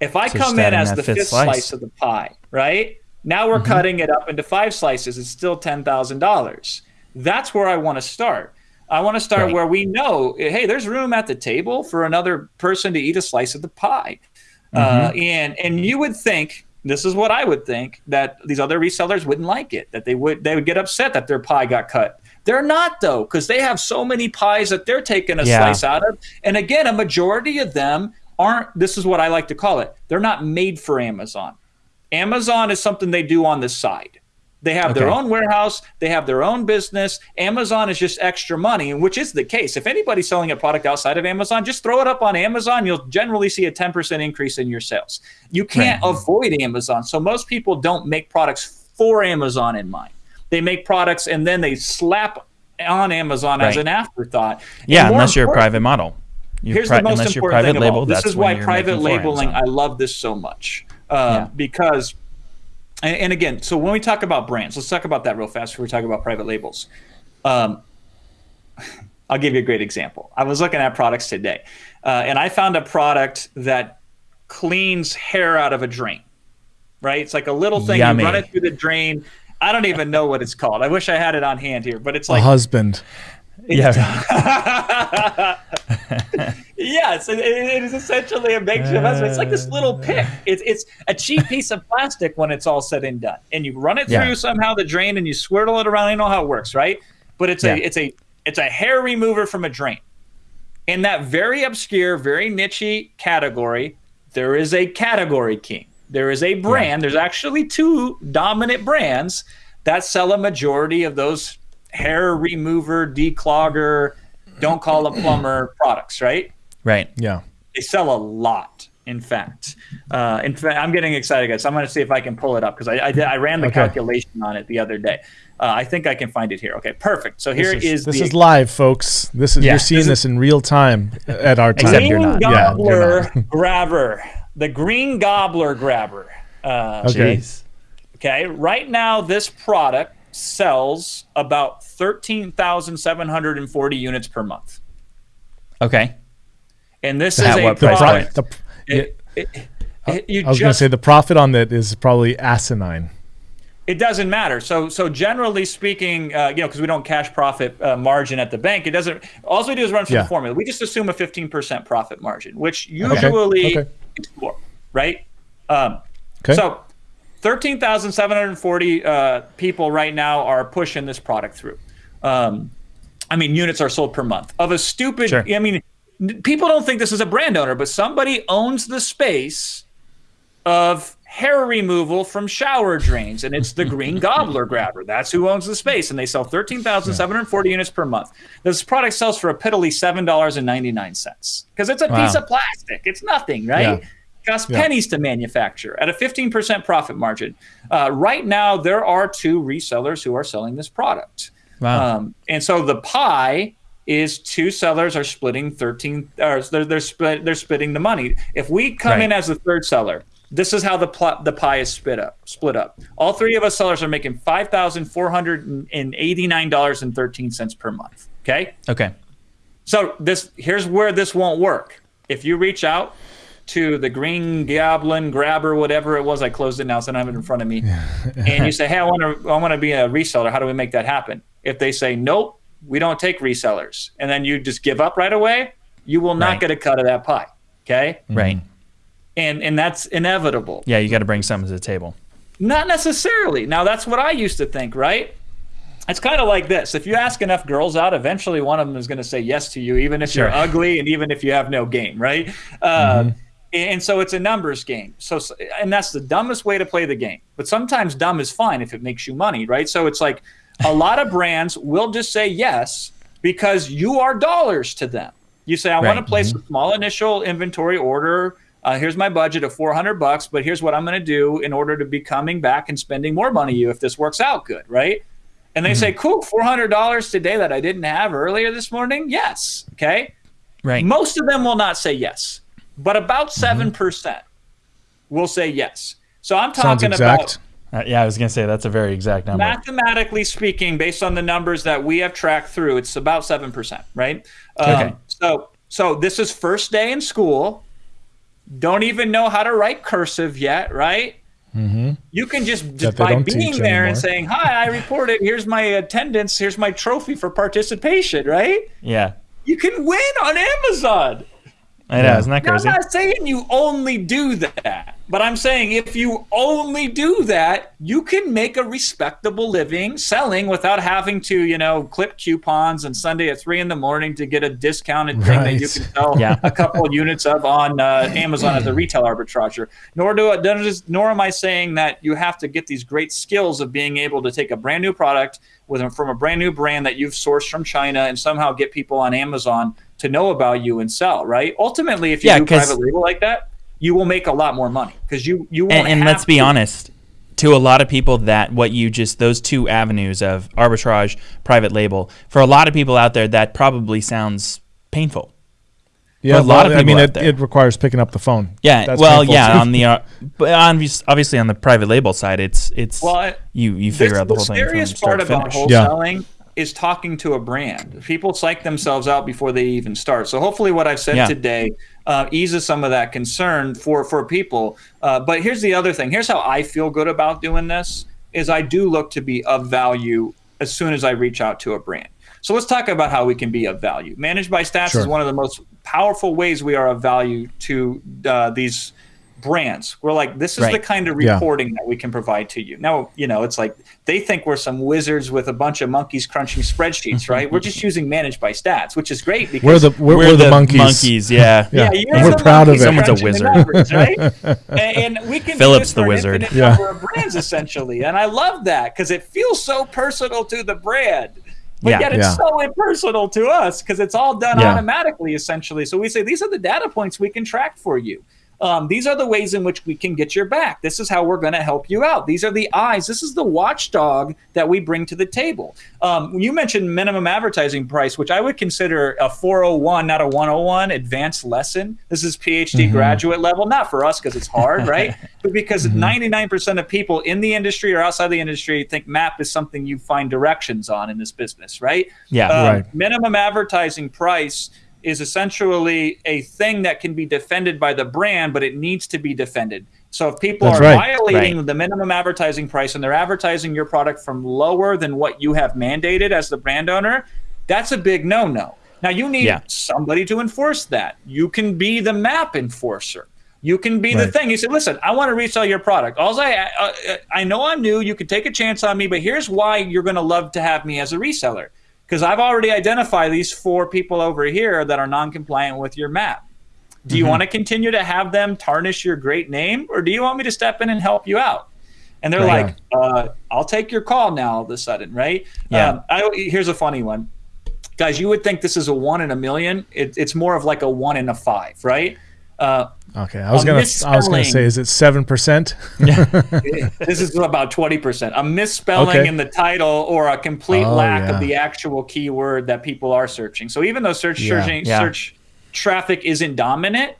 If I So come in as the fifth slice. slice of the pie, right? Now we're cutting it up into five slices. It's still ten thousand dollars. That's where I want to start. I want to start Right. where we know, hey, there's room at the table for another person to eat a slice of the pie. Uh, and and you would think this is what I would think that these other resellers wouldn't like it, that they would they would get upset that their pie got cut. They're not though, because they have so many pies that they're taking a Yeah. slice out of. And again, a majority of them aren't. This is what I like to call it. They're not made for Amazon. Amazon is something they do on the side. They have their own warehouse, they have their own business. Amazon is just extra money, which is the case. If anybody's selling a product outside of Amazon, just throw it up on Amazon. You'll generally see a 10% increase in your sales. You can't avoid Amazon. So most people don't make products for Amazon in mind. They make products and then they slap on Amazon as an afterthought. Yeah, unless you're a private model. You're Here's pri- the most important thing label, of all. This that's is why private labeling. I love this so much uh, Yeah. because, and, and again, so when we talk about brands, let's talk about that real fast before we talk about private labels. Um, I'll give you a great example. I was looking at products today, uh, and I found a product that cleans hair out of a drain. Right? It's like a little thing Yummy. you run it through the drain. I don't even know what it's called. I wish I had it on hand here, but it's A like husband. Yeah. yes, it, it is essentially a makeshift husband. It's like this little pick. Uh. It's it's a cheap piece of plastic when it's all said and done, and you run it through Yeah. somehow the drain, and you swirl it around. You know how it works, right? But it's a it's a it's a hair remover from a drain. In that very obscure, very nichey category, there is a category king. There is a brand. There's actually two dominant brands that sell a majority of those hair remover, declogger, don't call a plumber products, right? Right. Yeah. They sell a lot. In fact, uh, in fact, I'm getting excited, guys. I'm going to see if I can pull it up because I, I, I ran the Okay. calculation on it the other day. Uh, I think I can find it here. Okay, perfect. So here this is, is, this the is live, folks. This is Yeah, you're seeing this this, in real time at our time. Except you're green not. Yeah, gobbler not. grabber. The green gobbler grabber. Uh, Okay. Jeez. Okay, right now this product sells about 13,740 units per month. Okay. And this At is a what The price pro- point? the- It, it, it- you I was going to say the profit on that is probably asinine. it doesn't matter. So, so generally speaking, uh, you know, because we don't cash profit uh, margin at the bank, it doesn't. All we do is run through Yeah. the formula. We just assume a 15% profit margin, which usually okay. is four, right? Um, Okay. So, 13,740 uh, people right now are pushing this product through. Um, I mean, units are sold per month of a stupid. Sure. I mean, n- people don't think this is a brand owner, but somebody owns the space of hair removal from shower drains, and it's the Green Gobbler Grabber. That's who owns the space, and they sell 13,740 units per month. This product sells for a piddly $7.99 because it's a Wow. piece of plastic. It's nothing, right? Yeah. Costs Yeah. pennies to manufacture at a 15% profit margin. Uh, right now, there are two resellers who are selling this product. Wow. Um, and so the pie is two sellers are splitting 13 or they're they're, split, they're splitting the money. If we come in as the third seller, this is how the pl- the pie is split up. Split up. All three of us sellers are making five thousand four hundred and eighty nine dollars and thirteen cents per month. Okay. okay. So this here's where this won't work. If you reach out to the green goblin grabber, whatever it was, I closed it now, so I don't have it in front of me. and you say, Hey, I want to I want to be a reseller. How do we make that happen? If they say nope, we don't take resellers, and then you just give up right away, you will not Right. get a cut of that pie. Okay? Right. And and that's inevitable. Yeah, you got to bring something to the table. Not necessarily. Now that's what I used to think, right? It's kind of like this. If you ask enough girls out, eventually one of them is going to say yes to you, even if you're ugly and even if you have no game, right? Uh, and so it's a numbers game. So, and that's the dumbest way to play the game. But sometimes dumb is fine if it makes you money, right? So it's like a lot of brands will just say yes because you are dollars to them. You say, I want to Right. place mm-hmm. a small initial inventory order. Uh, here's my budget of 400 bucks, but here's what I'm going to do in order to be coming back and spending more money you if this works out good, right? And they say, mm-hmm. cool, $400 today that I didn't have earlier this morning? Yes. Okay. Right. Most of them will not say yes, but about mm-hmm. 7% will say yes. So I'm talking about Uh, yeah, I was gonna say that's a very exact number. mathematically speaking, based on the numbers that we have tracked through, it's about 7%, right? Um, Okay. So, so this is first day in school. Don't even know how to write cursive yet, right? Mm-hmm. You can just, just by being there and saying, "Hi, I reported. Here's my attendance. Here's my trophy for participation." Right? Yeah. You can win on Amazon. I know. Yeah. Isn't that Now, I'm not saying you only do that, but I'm saying if you only do that, you can make a respectable living selling without having to, you know, clip coupons on Sunday at three in the morning to get a discounted thing that you can sell Yeah. a couple of units of on uh, Amazon as a retail arbitrager. Nor do I, nor am I saying that you have to get these great skills of being able to take a brand new product with from a brand new brand that you've sourced from China and somehow get people on Amazon to know about you and sell. Right? Ultimately, if you Yeah, do 'cause- private label like that, you will make a lot more money because you you won't. and, and have let's be to- honest to a lot of people that what you just those two avenues of arbitrage private label for a lot of people out there that probably sounds painful Yeah, a lot of people. I mean, out it, there. it requires picking up the phone. yeah That's well yeah too. on the uh, but obviously on the private label side it's it's Well, you you figure out the whole thing from scariest start part to about finish Yeah. Is talking to a brand. People psych themselves out before they even start. So hopefully, what I've said Yeah. today uh, eases some of that concern for for people. Uh, but here's the other thing. Here's how I feel good about doing this: is I do look to be of value as soon as I reach out to a brand. So let's talk about how we can be of value. Managed by Stats Sure. is one of the most powerful ways we are of value to uh, these brands. We're like, this is Right. the kind of Yeah. reporting that we can provide to you. Now, you know, it's like they think we're some wizards with a bunch of monkeys crunching spreadsheets, right? We're just using managed by stats, which is great because We're the we're, we're the, monkeys. yeah Yeah. yeah, and we're proud of it. Someone's a wizard. numbers, right? and, and we can do Philip's this the wizard. infinite Yeah. number of brands essentially, and I love that because it feels so personal to the brand. But Yeah. yet it's Yeah. so impersonal to us because it's all done Yeah. automatically, essentially. So we say these are the data points we can track for you. Um, these are the ways in which we can get your back. This is how we're going to help you out. These are the eyes. This is the watchdog that we bring to the table. Um, you mentioned minimum advertising price, which I would consider a 401, not a 101 advanced lesson. This is PhD graduate level, not for us because it's hard, right? But because 99% of people in the industry or outside the industry think map is something you find directions on in this business, right? Yeah. Um, Right. Minimum advertising price is essentially a thing that can be defended by the brand, but it needs to be defended. So if people That's are right. violating Right. the minimum advertising price and they're advertising your product from lower than what you have mandated as the brand owner, that's a big no-no. Now you need Yeah. somebody to enforce that. You can be the map enforcer. You can be the thing. You say, "Listen, I want to resell your product. All I, uh, I know I'm new. You can take a chance on me, but here's why you're going to love to have me as a reseller because I've already identified these four people over here that are non-compliant with your map. Do you Mm-hmm. want to continue to have them tarnish your great name, or do you want me to step in and help you out?" And they're Right. like, uh, "I'll take your call now." All of a sudden, right? Yeah. Um, I, here's a funny one, guys. You would think this is a one in a million. It, it's more of like a one in a five, right? Uh, Okay, I was A gonna I was gonna say, is it seven percent? this is about 20%. A misspelling Okay. in the title or a complete Oh, lack yeah. of the actual keyword that people are searching. So even though search Yeah. searching, Yeah. search traffic isn't dominant,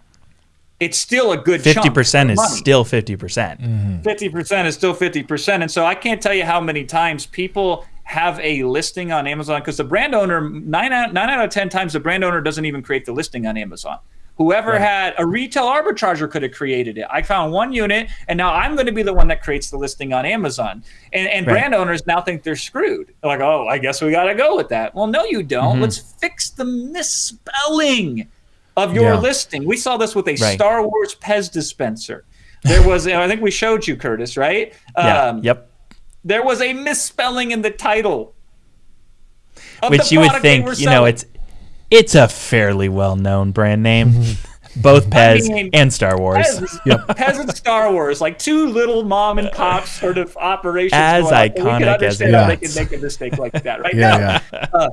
it's still a good 50% is money. still fifty percent. Mm-hmm. Fifty percent is still fifty percent, and so I can't tell you how many times people have a listing on Amazon because the brand owner nine out, nine out of ten times the brand owner doesn't even create the listing on Amazon. Whoever had a retail arbitrager could have created it. I found one unit, and now I'm going to be the one that creates the listing on Amazon. And, and Right. brand owners now think they're screwed. They're like, oh, I guess we got to go with that. Well, no, you don't. Mm-hmm. Let's fix the misspelling of your Yeah. listing. We saw this with a Right. Star Wars Pez dispenser. There was, I think we showed you, Curtis, right? Yeah. Um, yep. There was a misspelling in the title. Which you would product they were think, you know, it's it's a fairly well known brand name. Mm-hmm. Both Pez mean, and Star Wars. Pez, Pez and Star Wars, like two little mom and pop sort of operations. As going on. We can iconic as it how they can make a mistake like that, right? Yeah, No. yeah. Uh,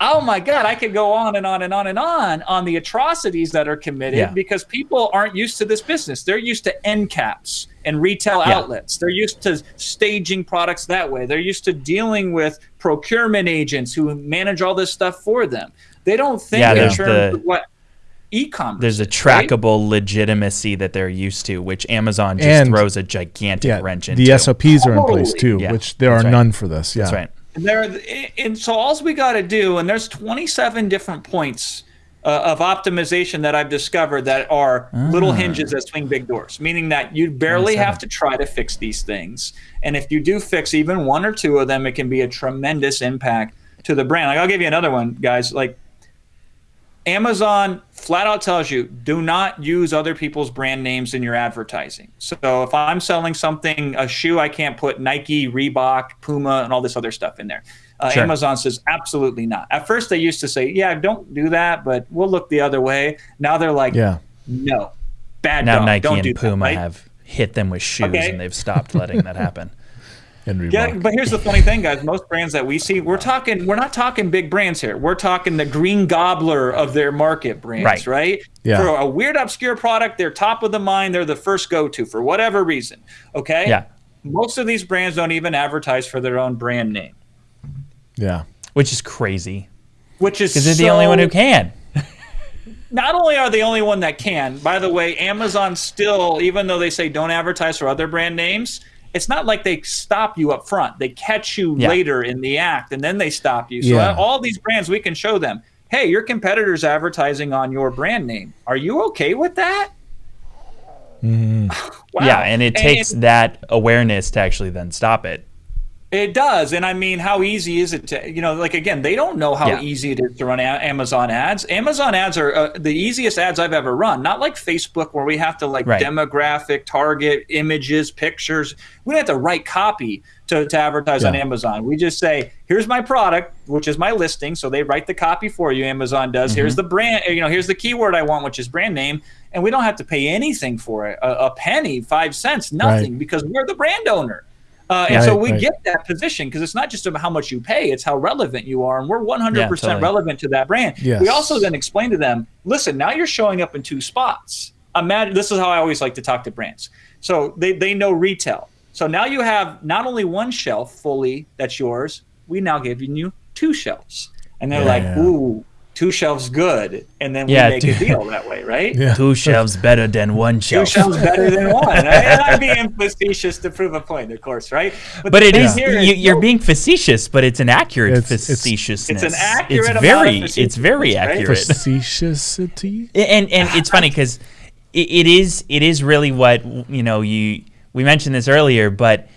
oh my god i could go on and on and on and on on the atrocities that are committed Yeah. because people aren't used to this business they're used to end caps and retail Yeah. outlets they're used to staging products that way they're used to dealing with procurement agents who manage all this stuff for them they don't think Yeah, in there's terms the- of what e-commerce There's a is, right? trackable legitimacy that they're used to, which Amazon just And- throws a gigantic Yeah, wrench into. the SOPs are in place too, Yeah, which there are right. none for this. Yeah, That's right. And there, and so all we got to do, and there's 27 different points uh, of optimization that I've discovered that are Ah. little hinges that swing big doors, meaning that you barely have to try to fix these things. And if you do fix even one or two of them, it can be a tremendous impact to the brand. Like I'll give you another one, guys. Like Amazon flat out tells you do not use other people's brand names in your advertising. So if I'm selling something, a shoe, I can't put Nike, Reebok, Puma, and all this other stuff in there. Uh, Sure. Amazon says absolutely not. At first, they used to say, "Yeah, don't do that," but we'll look the other way. Now they're like, Yeah. "No, bad Now dog. Nike don't and do Puma that." right? have hit them with shoes, Okay. and they've stopped letting that happen. And Reebok. Yeah, but here's the funny thing, guys. Most brands that we see, we're talking, we're not talking big brands here. We're talking the green gobbler of their market brands, Right. right? Yeah. For a weird, obscure product, they're top of the mind. They're the first go-to for whatever reason. Okay. Yeah. Most of these brands don't even advertise for their own brand name, yeah. Which is crazy which is because they're the only one who can. not only are they the only one that can, by the way, Amazon still, even though they say don't advertise for other brand names, it's not like they stop you up front. They catch you Yeah. later in the act and then they stop you. So Yeah. all these brands, we can show them, hey, your competitor's advertising on your brand name. Are you okay with that? Mm-hmm. Yeah, and it takes that awareness to actually then stop it. It does, and I mean, how easy is it to, you know, like again, they don't know how Yeah. easy it is to run a- Amazon ads. Amazon ads are uh, the easiest ads I've ever run. Not like Facebook, where we have to like Right. demographic, target, images, pictures. We don't have to write copy to, to advertise on Amazon. We just say, "Here's my product, which is my listing." So they write the copy for you. Amazon does. Here's the brand, you know, here's the keyword I want, which is brand name, and we don't have to pay anything for it, a, a penny, five cents, nothing, because we're the brand owner. Uh, and so we right. get that position because it's not just about how much you pay; it's how relevant you are, and we're 100% Yeah, totally. relevant to that brand. Yes. We also then explain to them, listen, now you're showing up in two spots. Imagine this is how I always like to talk to brands. So they they know retail. So now you have not only one shelf fully that's yours, we now giving you two shelves, and they're Yeah, like, yeah. ooh, two shelves good, and then we Yeah, make two- a deal that way, right? Yeah. Two shelves better than one shelf. Two shelves better than one. and I'm being facetious to prove a point, of course, right? But the it thing is here you, is you're being facetious, but it's an accurate It's- it's- facetiousness. It's an accurate It's amount of very, it's very facetiousness, right? accurate. Facetiousity. and and it's funny because it, it is it is really what you know you we mentioned this earlier but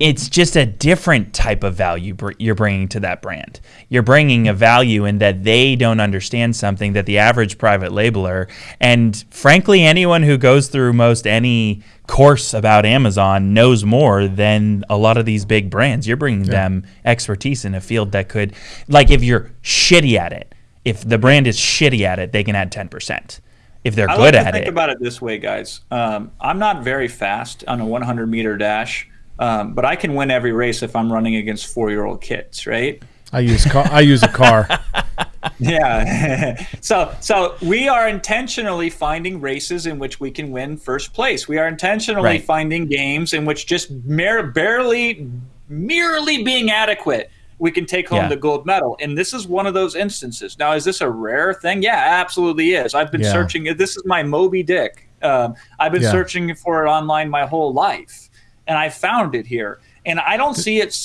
it's just a different type of value br- you're bringing to that brand you're bringing a value in that they don't understand something that the average private labeler and frankly anyone who goes through most any course about amazon knows more than a lot of these big brands you're bringing them expertise in a field that could like if you're shitty at it if the brand is shitty at it, they can add 10%. If they're I good like to at think it, about it this way, guys. Um, I'm not very fast on a 100 meter dash, um, but I can win every race if I'm running against four year old kids, right? I use car. I use a car. Yeah. so so we are intentionally finding races in which we can win first place. We are intentionally Right. finding games in which just mere, barely, merely being adequate, we can take home Yeah. the gold medal. And this is one of those instances. Now, is this a rare thing? Yeah, absolutely is. I've been Yeah. searching. This is my Moby Dick. Um, I've been Yeah. searching for it online my whole life, and I found it here. And I don't see it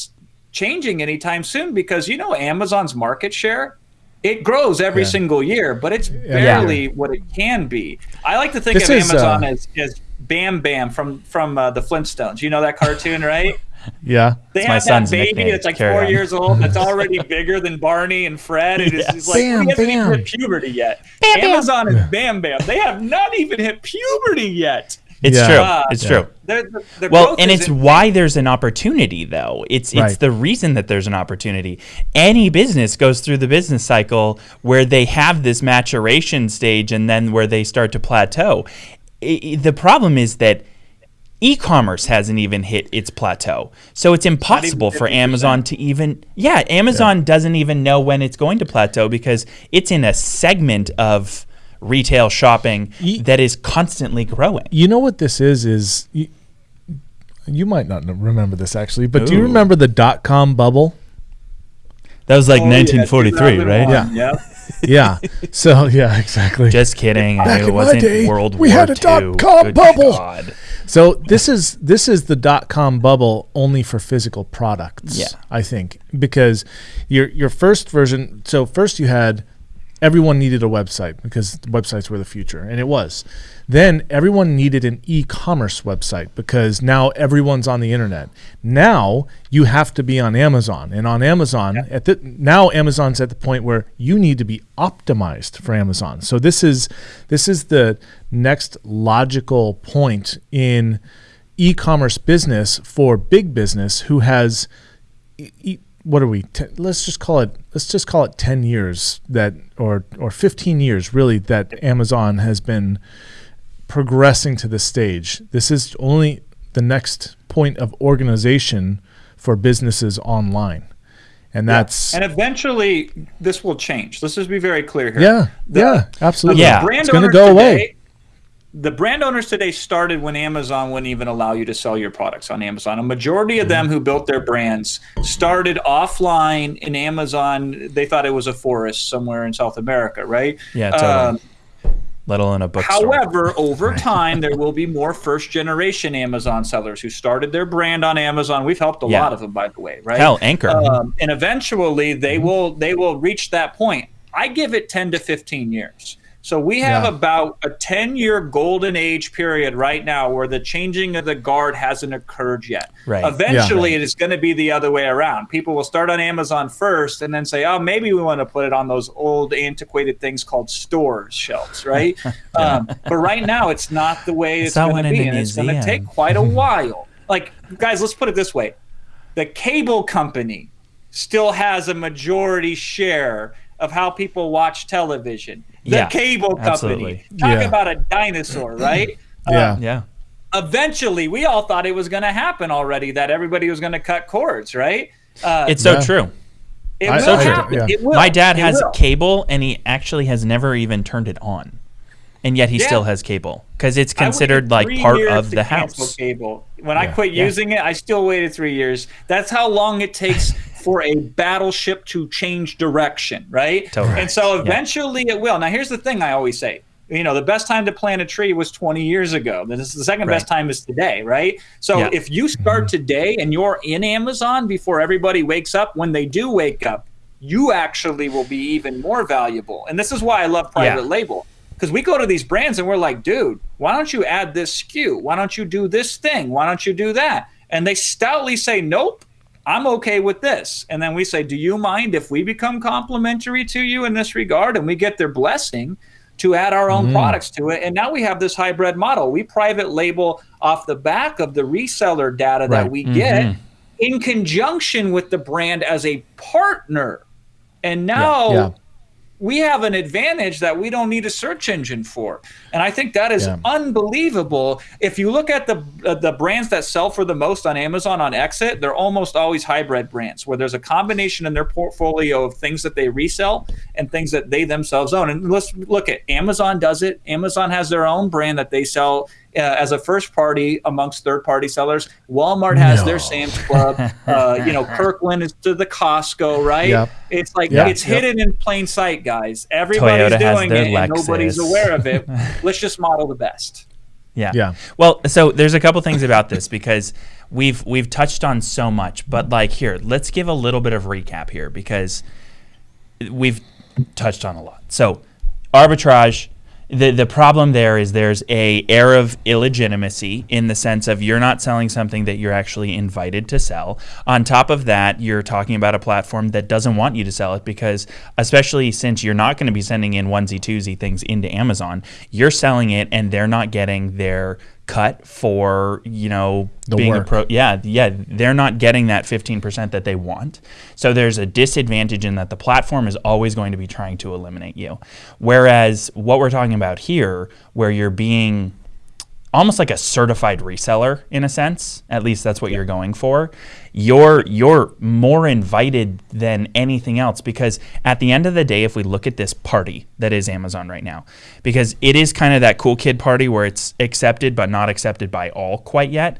changing anytime soon because you know Amazon's market share it grows every Yeah. single year, but it's Yeah. barely what it can be. I like to think This of is, Amazon uh, as, as Bam Bam from from uh, the Flintstones. You know that cartoon, right? Yeah. They It's my have son's that baby nickname. that's like Carry four on. years old that's already bigger than Barney and Fred. And it's Yes. just like Bam, he hasn't even hit puberty yet. Amazon is Bam Bam. They have not even hit puberty yet. It's Yeah. true. Uh, it's Yeah. true. They're- the- the Well, and it's in- why there's an opportunity, though. It's it's Right. the reason that there's an opportunity. Any business goes through the business cycle where they have this maturation stage, and then where they start to plateau. I- I- the problem is that e-commerce hasn't even hit its plateau, so it's impossible for Amazon to even. Yeah, Amazon doesn't even know when it's going to plateau because it's in a segment of retail shopping Ye- that is constantly growing. You know what this is? Is you, you might not remember this actually, but do you remember the dot com bubble? That was like Oh, yeah, 1943, right? 2001, Yeah. Yeah. so yeah, exactly. Just kidding. Back knew in it wasn't day, World we War had a dot-com Good bubble. God. So this is this is the dot com bubble only for physical products. Yeah. I think because your your first version. So first you had everyone needed a website because websites were the future, and it was. Then everyone needed an e-commerce website because now everyone's on the internet. Now you have to be on Amazon, and on Amazon yeah. at the now Amazon's at the point where you need to be optimized for Amazon. So this is this is the next logical point in e-commerce business for big business who has. E- what are we? Ten, let's just call it. Let's just call it ten years that, or or fifteen years, really, that Amazon has been progressing to this stage. This is only the next point of organization for businesses online, and yeah. that's and eventually this will change. Let's just be very clear here. Yeah, the, yeah, absolutely. Yeah, it's going to go today, away the brand owners today started when Amazon wouldn't even allow you to sell your products on Amazon. A majority of them who built their brands started offline in Amazon. They thought it was a forest somewhere in South America, right? Yeah, totally. Um, Let alone a bookstore. However, over time, there will be more first generation Amazon sellers who started their brand on Amazon. We've helped a yeah. lot of them, by the way, right? Hell, Anker. Um, and eventually, they mm-hmm. will they will reach that point. I give it ten to fifteen years. So we have yeah. about a 10 year golden age period right now where the changing of the guard hasn't occurred yet. Right. Eventually, yeah. it is going to be the other way around. People will start on Amazon first and then say, oh, maybe we want to put it on those old, antiquated things called stores shelves, right? yeah. um, but right now, it's not the way it's, it's going to be. And it's going to take quite a while. like, guys, let's put it this way the cable company still has a majority share of how people watch television the yeah, cable company. Absolutely. Talk yeah. about a dinosaur, right? yeah. Um, yeah. Eventually, we all thought it was going to happen already. That everybody was going to cut cords, right? Uh, it's so yeah. true. It I, will so happen. Yeah. It will. My dad it has will. cable, and he actually has never even turned it on, and yet he yeah. still has cable because it's considered like part of the house. Cable. When I quit using it, I still waited three years. That's how long it takes for a battleship to change direction, right? Totally. And so eventually yeah. it will. Now, here's the thing I always say. You know, the best time to plant a tree was 20 years ago. This is the second right. best time is today, right? So yeah. if you start mm-hmm. today and you're in Amazon before everybody wakes up, when they do wake up, you actually will be even more valuable. And this is why I love private yeah. label because we go to these brands and we're like, dude, why don't you add this SKU? Why don't you do this thing? Why don't you do that? And they stoutly say, nope, I'm okay with this. And then we say, Do you mind if we become complimentary to you in this regard? And we get their blessing to add our own mm. products to it. And now we have this hybrid model. We private label off the back of the reseller data right. that we mm-hmm. get in conjunction with the brand as a partner. And now yeah, yeah we have an advantage that we don't need a search engine for. And i think that is yeah. unbelievable. If you look at the uh, the brands that sell for the most on amazon on exit they're almost always hybrid brands where there's a combination in their portfolio of things that they resell and things that they themselves own. And let's look at amazon does it. Amazon has their own brand that they sell uh, as a first party amongst third party sellers. Walmart has no. their Sam's Club. Uh, you know, Kirkland is to the Costco, right? Yep. It's like yep. it's yep. hidden in plain sight, guys. Everybody's Toyota doing it, and nobody's aware of it. Let's just model the best. Yeah. Yeah. Well, so there's a couple things about this because we've we've touched on so much, but like here, let's give a little bit of recap here because we've touched on a lot. So, arbitrage the the problem there is there's a air of illegitimacy in the sense of you're not selling something that you're actually invited to sell. On top of that, you're talking about a platform that doesn't want you to sell it because especially since you're not going to be sending in onesie twosie things into Amazon, you're selling it and they're not getting their cut for you know the being work. a pro yeah yeah they're not getting that 15% that they want so there's a disadvantage in that the platform is always going to be trying to eliminate you whereas what we're talking about here where you're being almost like a certified reseller in a sense. At least that's what yeah. you're going for. You're you're more invited than anything else because at the end of the day, if we look at this party that is Amazon right now, because it is kind of that cool kid party where it's accepted but not accepted by all quite yet.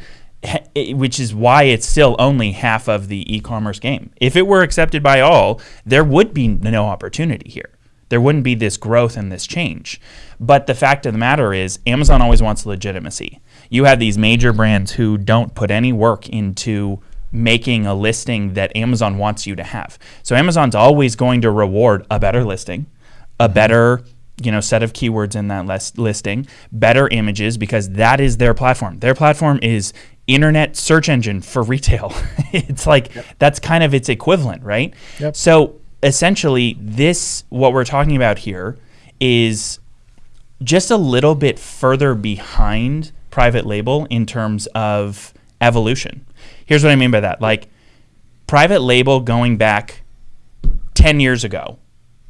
Which is why it's still only half of the e commerce game. If it were accepted by all, there would be no opportunity here there wouldn't be this growth and this change. But the fact of the matter is, Amazon always wants legitimacy. You have these major brands who don't put any work into making a listing that Amazon wants you to have. So Amazon's always going to reward a better listing, a mm-hmm. better you know set of keywords in that list, listing, better images because that is their platform. Their platform is internet search engine for retail. it's like yep. that's kind of its equivalent, right? Yep. So essentially this what we're talking about here is just a little bit further behind private label in terms of evolution. Here's what I mean by that. Like private label going back 10 years ago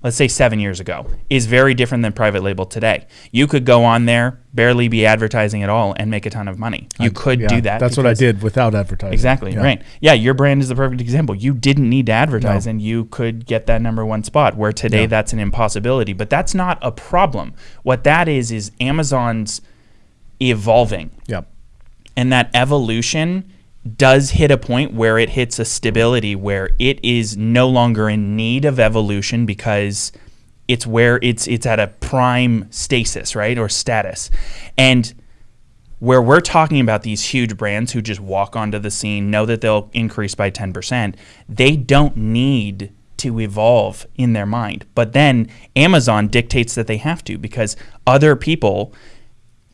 let's say seven years ago, is very different than private label today. You could go on there, barely be advertising at all, and make a ton of money. You I, could yeah, do that. That's what I did without advertising. Exactly, yeah. right. Yeah, your brand is the perfect example. You didn't need to advertise, no. and you could get that number one spot, where today yeah. that's an impossibility. But that's not a problem. What that is, is Amazon's evolving. Yep. And that evolution does hit a point where it hits a stability where it is no longer in need of evolution because it's where it's it's at a prime stasis, right? Or status. And where we're talking about these huge brands who just walk onto the scene, know that they'll increase by 10%, they don't need to evolve in their mind. But then Amazon dictates that they have to because other people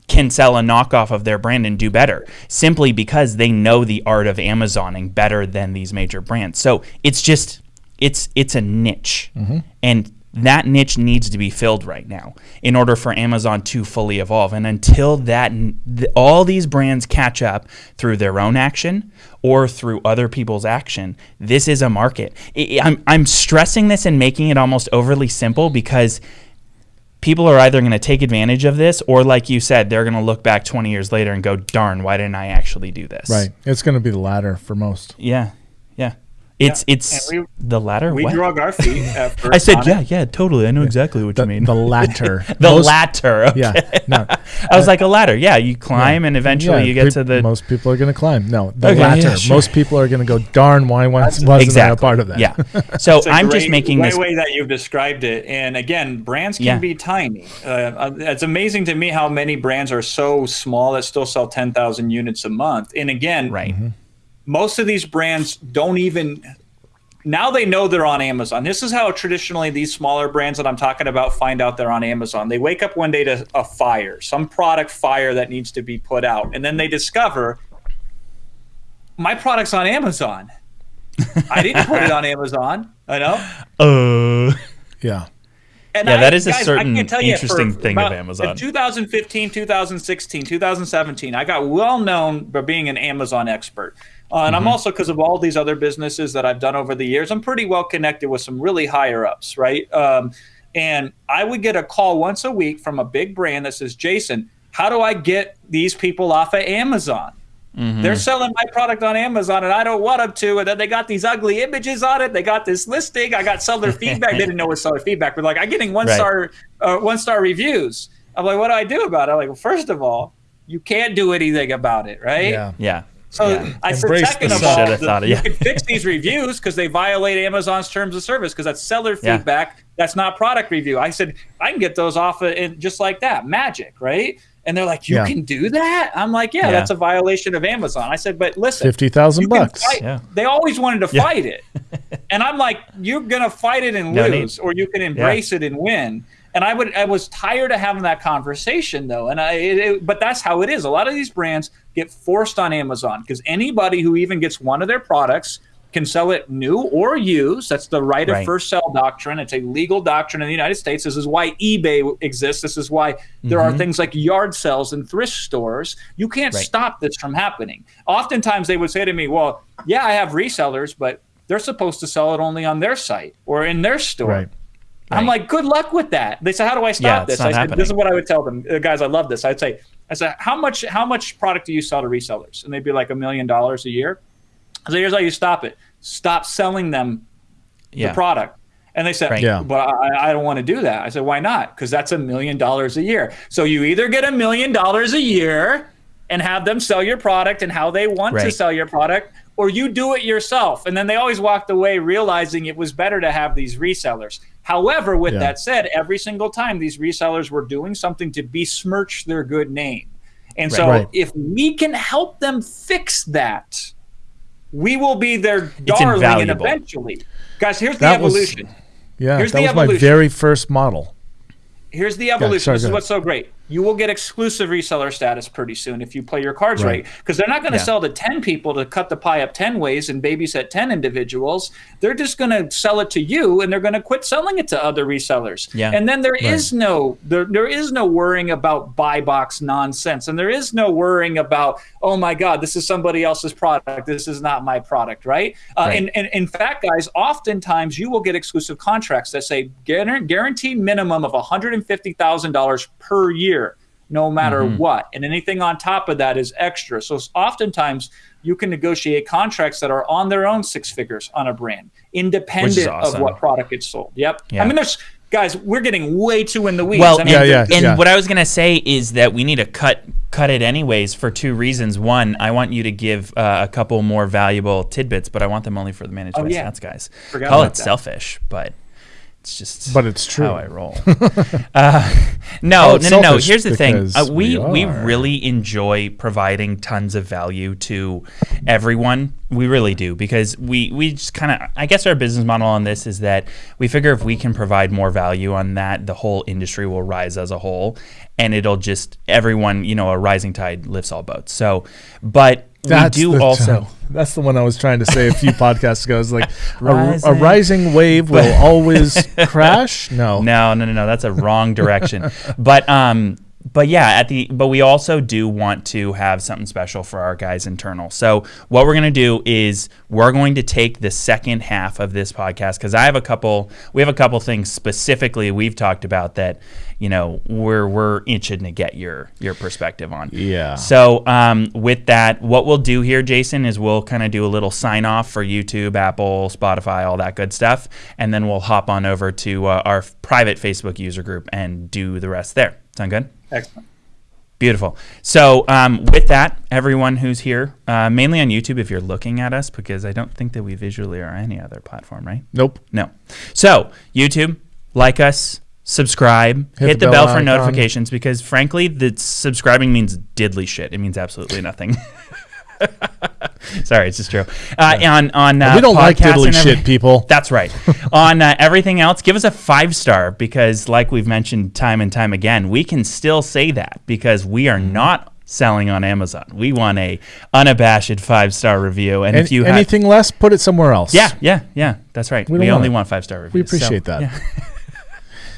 can sell a knockoff of their brand and do better simply because they know the art of Amazoning better than these major brands. So it's just it's it's a niche. Mm-hmm. And that niche needs to be filled right now in order for Amazon to fully evolve. And until that, th- all these brands catch up through their own action or through other people's action, this is a market. I'm, I'm stressing this and making it almost overly simple because people are either going to take advantage of this or like you said they're going to look back 20 years later and go darn why didn't i actually do this? Right. It's going to be the latter for most. Yeah yeah it's yeah. it's we, the latter. We what? drug our feet. I said, yeah, yeah, totally. I know yeah. exactly what the, you mean. The latter. the most, latter. Okay. Yeah. No. I was uh, like a ladder. Yeah, you climb yeah. and eventually you get pe- to the. Most people are going to climb. No, the okay, latter. Sure. Most people are going to go. Darn, why wasn't exactly. I a part of that? Yeah. So I'm great, just making this way that you've described it. And again, brands can be tiny. Uh, uh, it's amazing to me how many brands are so small that still sell 10,000 units a month. And again, right. Mm-hmm most of these brands don't even now they know they're on Amazon. This is how traditionally these smaller brands that I'm talking about find out they're on Amazon. They wake up one day to a fire, some product fire that needs to be put out, and then they discover my product's on Amazon. I didn't put it on Amazon. I know. Uh, yeah. And yeah, I, that is guys, a certain interesting thing of Amazon. 2015, 2016, 2017, I got well known for being an Amazon expert. Uh, and mm-hmm. I'm also, because of all these other businesses that I've done over the years, I'm pretty well connected with some really higher ups, right? Um, and I would get a call once a week from a big brand that says, Jason, how do I get these people off of Amazon? Mm-hmm. They're selling my product on Amazon and I don't want them to. And then they got these ugly images on it. They got this listing. I got seller feedback. they didn't know what seller feedback. But like, I'm getting one right. star, uh, one star reviews. I'm like, what do I do about it? I'm like, well, first of all, you can't do anything about it, right? Yeah. Yeah. So yeah. I said, second of all, the, you can fix these reviews because they violate Amazon's terms of service because that's seller feedback. Yeah. That's not product review. I said I can get those off of just like that, magic, right? And they're like, you yeah. can do that? I'm like, yeah, that's a violation of Amazon. I said, but listen, fifty thousand bucks. Yeah. They always wanted to fight it, and I'm like, you're gonna fight it and no lose, need. or you can embrace it and win and I would I was tired of having that conversation though, and I it, it, but that's how it is. A lot of these brands get forced on Amazon because anybody who even gets one of their products can sell it new or used. That's the right, right, of first sell doctrine. It's a legal doctrine in the United States. This is why eBay exists. This is why there mm-hmm. are things like yard sales and thrift stores. You can't right. stop this from happening. Oftentimes they would say to me, "Well, yeah, I have resellers, but they're supposed to sell it only on their site or in their store." Right. Right. I'm like, good luck with that. They said, how do I stop yeah, this? I said, happening. this is what I would tell them, uh, guys. I love this. I'd say, I said, how much how much product do you sell to resellers? And they'd be like a million dollars a year. I said, here's how you stop it: stop selling them yeah. the product. And they said, right. yeah. but I, I don't want to do that. I said, why not? Because that's a million dollars a year. So you either get a million dollars a year and have them sell your product and how they want right. to sell your product, or you do it yourself. And then they always walked away realizing it was better to have these resellers. However, with yeah. that said, every single time these resellers were doing something to besmirch their good name. And right, so right. if we can help them fix that, we will be their darling and eventually. Guys, here's that the evolution. Was, yeah, here's that was evolution. my very first model. here's the evolution. sorry, this is what's so great. You will get exclusive reseller status pretty soon if you play your cards Right. right. Because they're not going to Yeah. sell to 10 people to cut the pie up 10 ways and babysit 10 individuals. They're just going to sell it to you and they're going to quit selling it to other resellers. Yeah. And then there is no there, there is no worrying about buy box nonsense. And there is no worrying about, oh my God, this is somebody else's product. This is not my product, right? Uh, Right. And, and in fact, guys, oftentimes you will get exclusive contracts that say guarantee minimum of $150,000 per year, no matter Mm-hmm. what. And anything on top of that is extra. So s- oftentimes you can negotiate contracts that are on their own six figures on a brand, independent awesome. of what product it's sold. Yep. Yeah. I mean, there's guys, we're getting way too in the weeds. Well, I mean, Yeah, and, yeah, and yeah. what I was gonna say is that we need to cut cut it anyways for two reasons. One, I want you to give uh, a couple more valuable tidbits, but I want them only for the managed by Oh, yeah. stats guys. Forgot Call it that. selfish, but it's just But it's true. how I roll. uh, no, Oh, no, no, no. Here's the thing: uh, we we we really enjoy providing tons of value to everyone. We really do because we we just kind of. I guess our business model on this is that we figure if we can provide more value on that, the whole industry will rise as a whole, and it'll just everyone. You know, a rising tide lifts all boats. So, but That's we do also. That's the one I was trying to say a few podcasts ago. It's like a, a Rising. rising wave will always crash. No, No, no, no, no. That's a wrong direction. but um, but yeah, at the but we also do want to have something special for our guys internal. So what we're gonna do is we're going to take the second half of this podcast because I have a couple. We have a couple things specifically we've talked about that you know we're we're itching to get your your perspective on. Yeah. So um, with that, what we'll do here, Jason, is we'll kind of do a little sign off for YouTube, Apple, Spotify, all that good stuff, and then we'll hop on over to uh, our private Facebook user group and do the rest there. Sound good? excellent. Beautiful. So, um, with that, everyone who's here, uh, mainly on YouTube, if you're looking at us, because I don't think that we visually are any other platform, right? Nope. No. So, YouTube, like us, subscribe, hit, the, bell, for icon. notifications, because frankly, the subscribing means diddly shit. It means absolutely nothing. Sorry, it's just true. Uh, On on uh, we don't like diddly shit, people. that's right. On uh, everything else, give us a five star because, like we've mentioned time and time again, we can still say that because we are not selling on Amazon. We want a unabashed five star review, and And if you have, anything less, put it somewhere else. yeah, yeah, yeah, that's right. We We, want only it. want five star we reviews. so, appreciate that. yeah.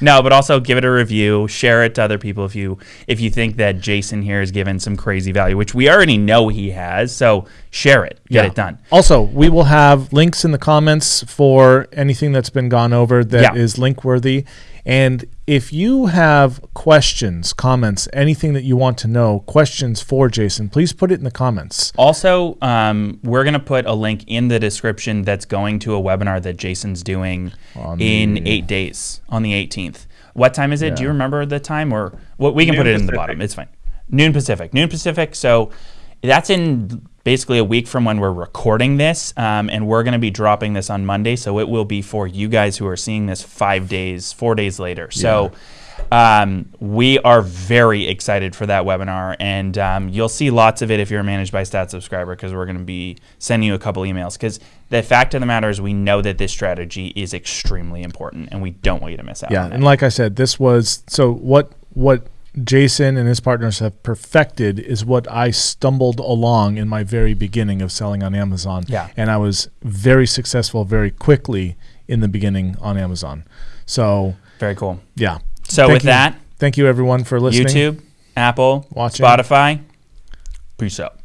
No, but also give it a review, share it to other people if you if you think that Jason here has given some crazy value, which we already know he has. So share it, get Yeah. it done. Also, we will have links in the comments for anything that's been gone over that is Yeah. link worthy. And if you have questions, comments, anything that you want to know, questions for Jason, please put it in the comments. Also, um, we're going to put a link in the description that's going to a webinar that Jason's doing On in the- eight days on the 18th. What time is it? Do you remember the time? Or well, we can Noon put it in the bottom. It's fine. Noon Pacific. Noon Pacific. So that's in basically a week from when we're recording this. Um, and we're going to be dropping this on Monday. So it will be for you guys who are seeing this five days, four days later. So. Um, we are very excited for that webinar, and um, you'll see lots of it if you're a Managed by Stats subscriber because we're going to be sending you a couple emails. Because the fact of the matter is, we know that this strategy is extremely important, and we don't want you to miss out Yeah, and like I said, this was so what what Jason and his partners have perfected is what I stumbled along in my very beginning of selling on Amazon. Yeah. And I was very successful very quickly in the beginning on Amazon. So, Very cool. yeah. So Thank with you. that, Thank you everyone for listening. YouTube, Apple, Watching. Spotify, peace out.